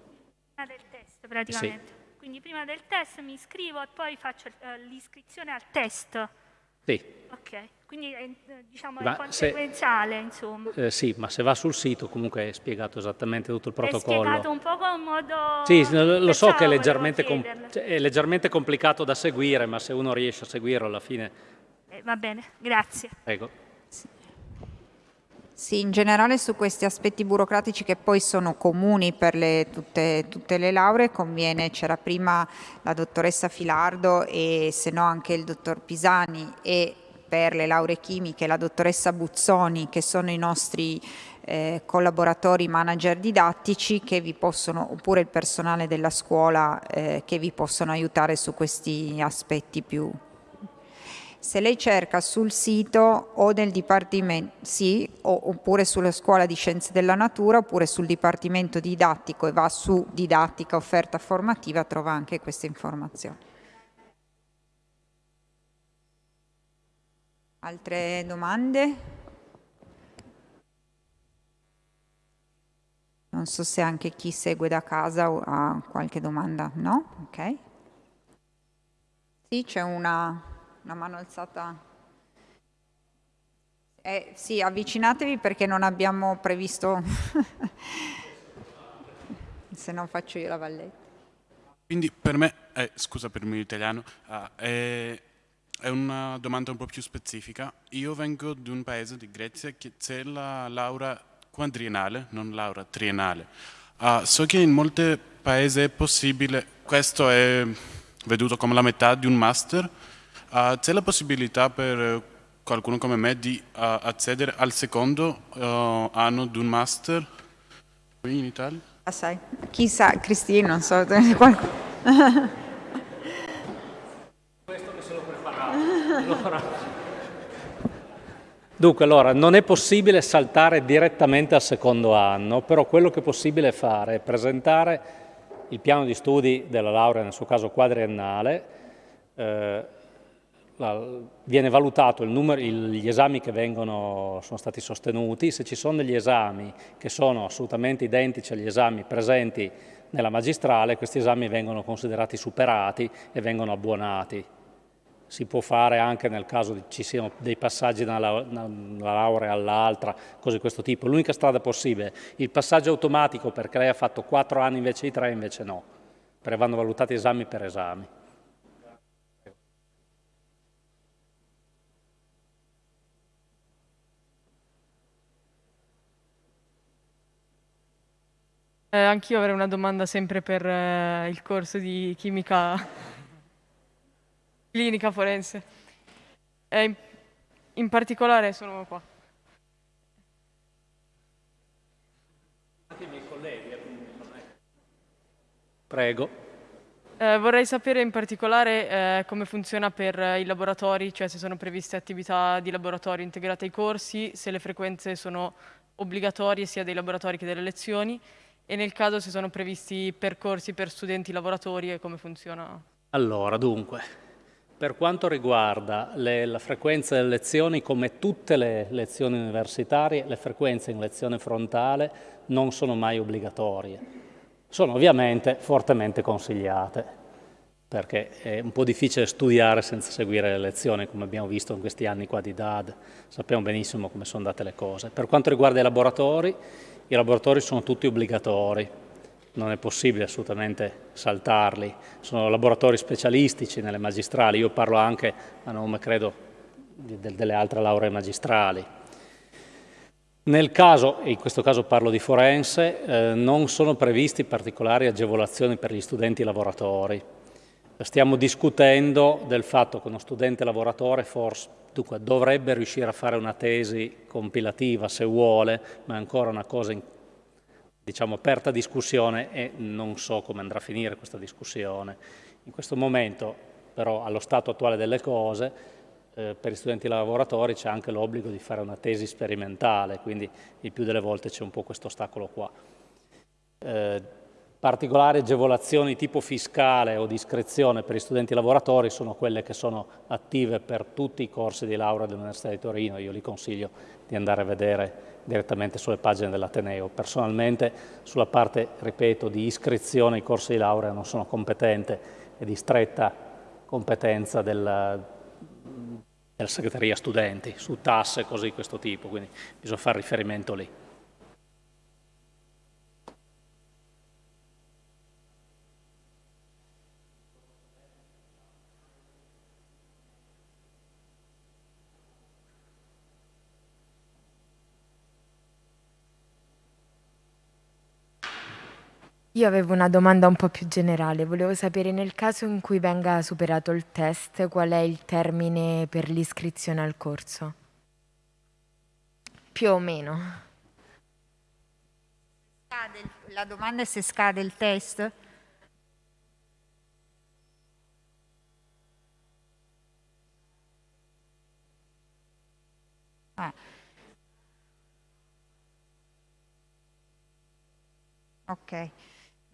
Prima del test praticamente. Sì. Quindi prima del test mi iscrivo e poi faccio eh, l'iscrizione al test. Sì. Ok, quindi è, eh, diciamo, è conseguenziale, se, insomma. Eh, sì, ma se va sul sito comunque è spiegato esattamente tutto il protocollo. È spiegato un po' con modo... Sì, lo so che è leggermente, cioè, è leggermente, complicato da seguire, ma se uno riesce a seguirlo alla fine... Eh, va bene, grazie. Prego. Sì, in generale su questi aspetti burocratici che poi sono comuni per le, tutte, tutte, le lauree conviene, c'era prima la dottoressa Filardo e se no anche il dottor Pisani e per le lauree chimiche la dottoressa Buzzoni che sono i nostri eh, collaboratori manager didattici che vi possono, oppure il personale della scuola eh, che vi possono aiutare su questi aspetti più, se lei cerca sul sito o del Dipartimento, sì, oppure sulla Scuola di Scienze della Natura, oppure sul Dipartimento Didattico e va su Didattica Offerta Formativa, trova anche queste informazioni. Altre domande? Non so se anche chi segue da casa ha qualche domanda. No? Ok. Sì, c'è una una mano alzata. Eh, sì, avvicinatevi perché non abbiamo previsto, [laughs] se no faccio io la valletta. Quindi per me, eh, scusa per il mio italiano, uh, è, una domanda un po' più specifica. Io vengo da un paese di Grecia che c'è la laurea quadriennale, non laurea triennale. Uh, so che in molti paesi è possibile, questo è veduto come la metà di un master, c'è la possibilità per qualcuno come me di uh, accedere al secondo uh, anno di un master qui in Italia? Ah, sai, chissà, Cristina, non so. [laughs] Questo se lo preparato. Dunque, allora, non è possibile saltare direttamente al secondo anno, però quello che è possibile fare è presentare il piano di studi della laurea, nel suo caso quadriennale, eh, viene valutato numero, gli esami che vengono, sono stati sostenuti, se ci sono degli esami che sono assolutamente identici agli esami presenti nella magistrale, questi esami vengono considerati superati e vengono abbonati. Si può fare anche nel caso ci siano dei passaggi da una laurea all'altra, cose di questo tipo. L'unica strada possibile, il passaggio automatico perché lei ha fatto 4 anni invece di 3, invece no, perché vanno valutati esami per esami. Eh, anch'io avrei una domanda sempre per eh, il corso di chimica [laughs] clinica forense. Eh, in, in, particolare sono qua. Colleghi. Eh, Prego. Eh, vorrei sapere in particolare eh, come funziona per i laboratori, cioè se sono previste attività di laboratorio integrate ai corsi, se le frequenze sono obbligatorie sia dei laboratori che delle lezioni e nel caso se sono previsti percorsi per studenti lavoratori e come funziona? Allora, dunque, per quanto riguarda le, la frequenza delle lezioni, come tutte le lezioni universitarie, le frequenze in lezione frontale non sono mai obbligatorie. Sono ovviamente fortemente consigliate. perché è un po' difficile studiare senza seguire le lezioni, come abbiamo visto in questi anni qua di DAD, sappiamo benissimo come sono andate le cose. Per quanto riguarda i laboratori, i laboratori sono tutti obbligatori, non è possibile assolutamente saltarli, sono laboratori specialistici nelle magistrali, io parlo anche a nome, credo, delle altre lauree magistrali. Nel caso, e in questo caso parlo di forense, eh, non sono previsti particolari agevolazioni per gli studenti lavoratori, Stiamo discutendo del fatto che uno studente lavoratore forse, dunque, dovrebbe riuscire a fare una tesi compilativa se vuole, ma è ancora una cosa in, diciamo, aperta discussione e non so come andrà a finire questa discussione. In questo momento, però, allo stato attuale delle cose, eh, per gli studenti lavoratori c'è anche l'obbligo di fare una tesi sperimentale, quindi il più delle volte c'è un po' questo ostacolo qua. Eh, Particolari agevolazioni tipo fiscale o discrezione per gli studenti lavoratori sono quelle che sono attive per tutti i corsi di laurea dell'Università di Torino, io li consiglio di andare a vedere direttamente sulle pagine dell'Ateneo. Personalmente sulla parte, ripeto, di iscrizione ai corsi di laurea non sono competente e di stretta competenza della, della segreteria studenti su tasse cose di questo tipo, quindi bisogna fare riferimento lì. Io avevo una domanda un po' più generale, volevo sapere nel caso in cui venga superato il test, qual è il termine per l'iscrizione al corso? Più o meno. La domanda è se scade il test? Ah. Ok.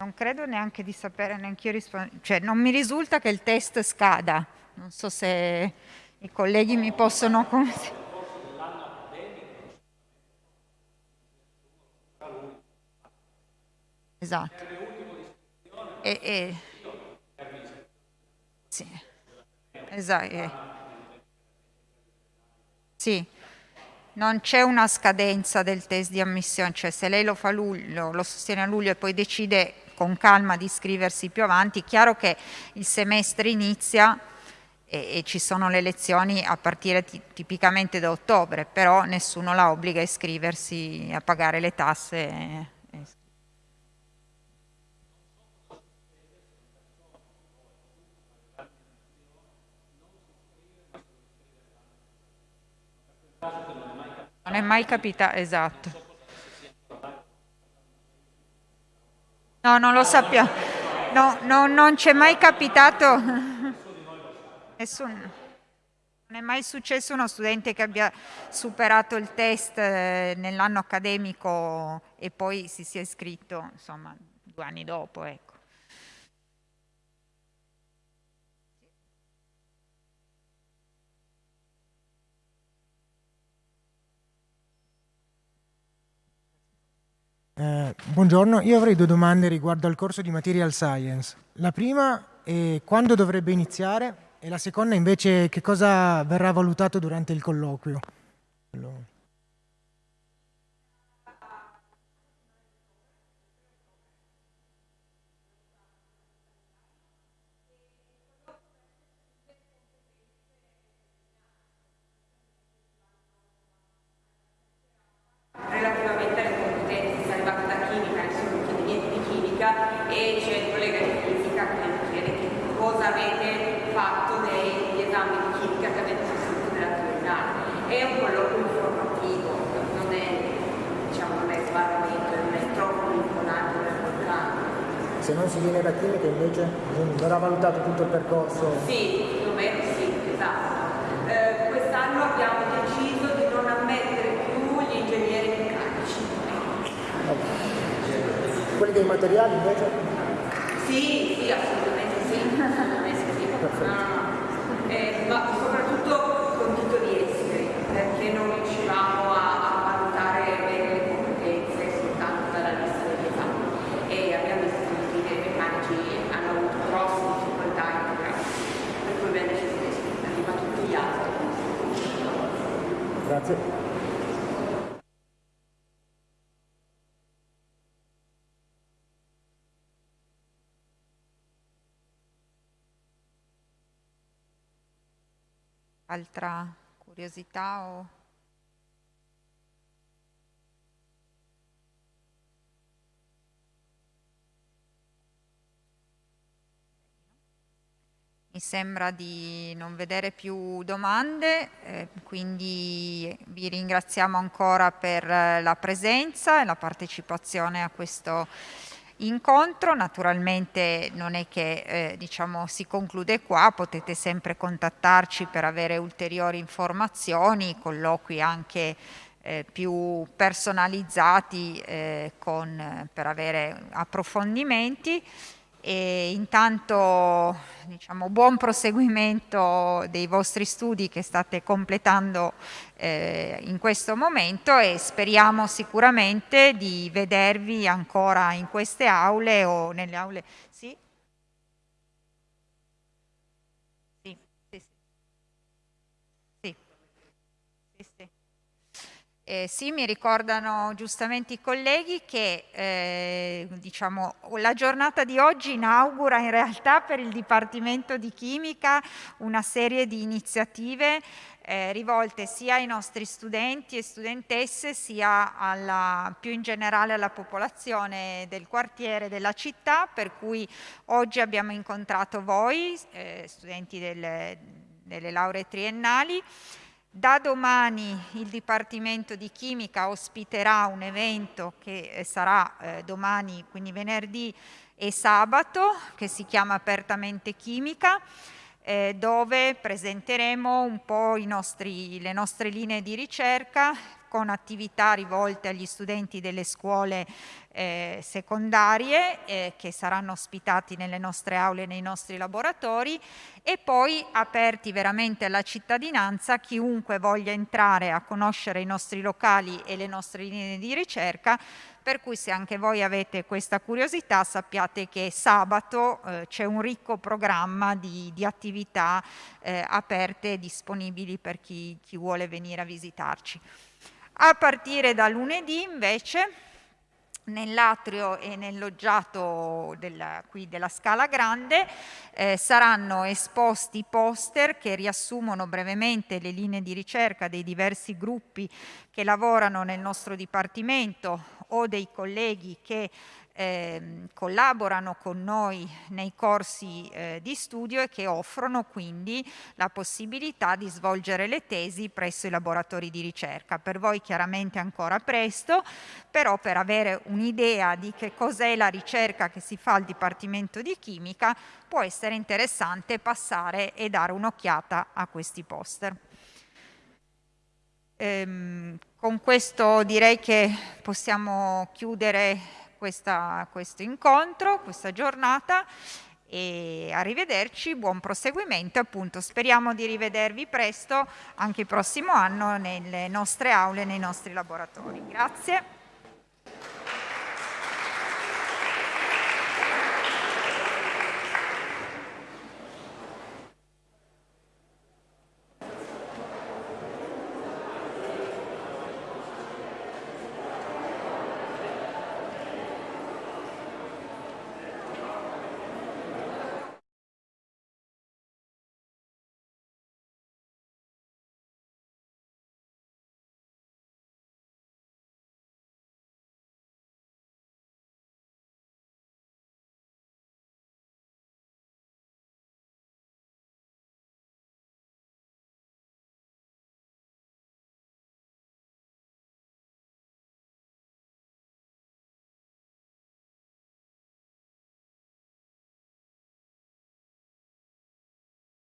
Non credo neanche di sapere, neanche io rispondere, cioè non mi risulta che il test scada, non so se i colleghi mi possono... Esatto. E, e... Sì. Esatto. Sì non c'è una scadenza del test di ammissione, cioè se lei lo fa luglio, lo sostiene a luglio e poi decide con calma di iscriversi più avanti, chiaro che il semestre inizia e, e ci sono le lezioni a partire tipicamente da ottobre, però nessuno la obbliga a iscriversi, a pagare le tasse Non è mai capitato, esatto. No, non lo sappiamo. No, no, non c'è mai capitato. Nessun... Non è mai successo uno studente che abbia superato il test eh, nell'anno accademico e poi si sia iscritto, insomma, due anni dopo, ecco. Eh, buongiorno, io avrei due domande riguardo al corso di Material Science. La prima è quando dovrebbe iniziare e la seconda invece che cosa verrà valutato durante il colloquio. Se non si viene da chimica invece verrà valutato tutto il percorso? Sì, più o meno sì, esatto. Eh, quest'anno abbiamo deciso di non ammettere più gli ingegneri meccanici. Quelli dei materiali invece? Sì, sì, assolutamente sì. Perfetto. No, no. Eh, ma soprattutto con titoli esteri, perché non riuscivamo a Grazie. Altra curiosità o... Mi sembra di non vedere più domande, eh, quindi vi ringraziamo ancora per la presenza e la partecipazione a questo incontro. Naturalmente non è che eh, diciamo, si conclude qua, potete sempre contattarci per avere ulteriori informazioni, colloqui anche eh, più personalizzati eh, con, per avere approfondimenti e intanto diciamo, buon proseguimento dei vostri studi che state completando eh, in questo momento e speriamo sicuramente di vedervi ancora in queste aule o nelle aule. Sì? Sì, sì, sì. sì, sì. Eh, sì, mi ricordano giustamente i colleghi che eh, diciamo, la giornata di oggi inaugura in realtà per il Dipartimento di Chimica una serie di iniziative eh, rivolte sia ai nostri studenti e studentesse sia alla, più in generale alla popolazione del quartiere della città, per cui oggi abbiamo incontrato voi, eh, studenti delle, delle lauree triennali, da domani il Dipartimento di Chimica ospiterà un evento che eh, sarà eh, domani, quindi venerdì e sabato, che si chiama Apertamente Chimica, eh, dove presenteremo un po' nostri, le nostre linee di ricerca con attività rivolte agli studenti delle scuole eh, secondarie eh, che saranno ospitati nelle nostre aule e nei nostri laboratori e poi aperti veramente alla cittadinanza chiunque voglia entrare a conoscere i nostri locali e le nostre linee di ricerca per cui se anche voi avete questa curiosità sappiate che sabato eh, c'è un ricco programma di, di attività eh, aperte e disponibili per chi, chi vuole venire a visitarci. A partire da lunedì invece nell'atrio e nel loggiato della, qui della Scala Grande eh, saranno esposti poster che riassumono brevemente le linee di ricerca dei diversi gruppi che lavorano nel nostro Dipartimento o dei colleghi che eh, collaborano con noi nei corsi eh, di studio e che offrono quindi la possibilità di svolgere le tesi presso i laboratori di ricerca. Per voi chiaramente ancora presto, però per avere un'idea di che cos'è la ricerca che si fa al Dipartimento di Chimica può essere interessante passare e dare un'occhiata a questi poster. Ehm, con questo direi che possiamo chiudere questa, questo incontro, questa giornata e arrivederci, buon proseguimento appunto speriamo di rivedervi presto anche il prossimo anno nelle nostre aule, nei nostri laboratori. Grazie.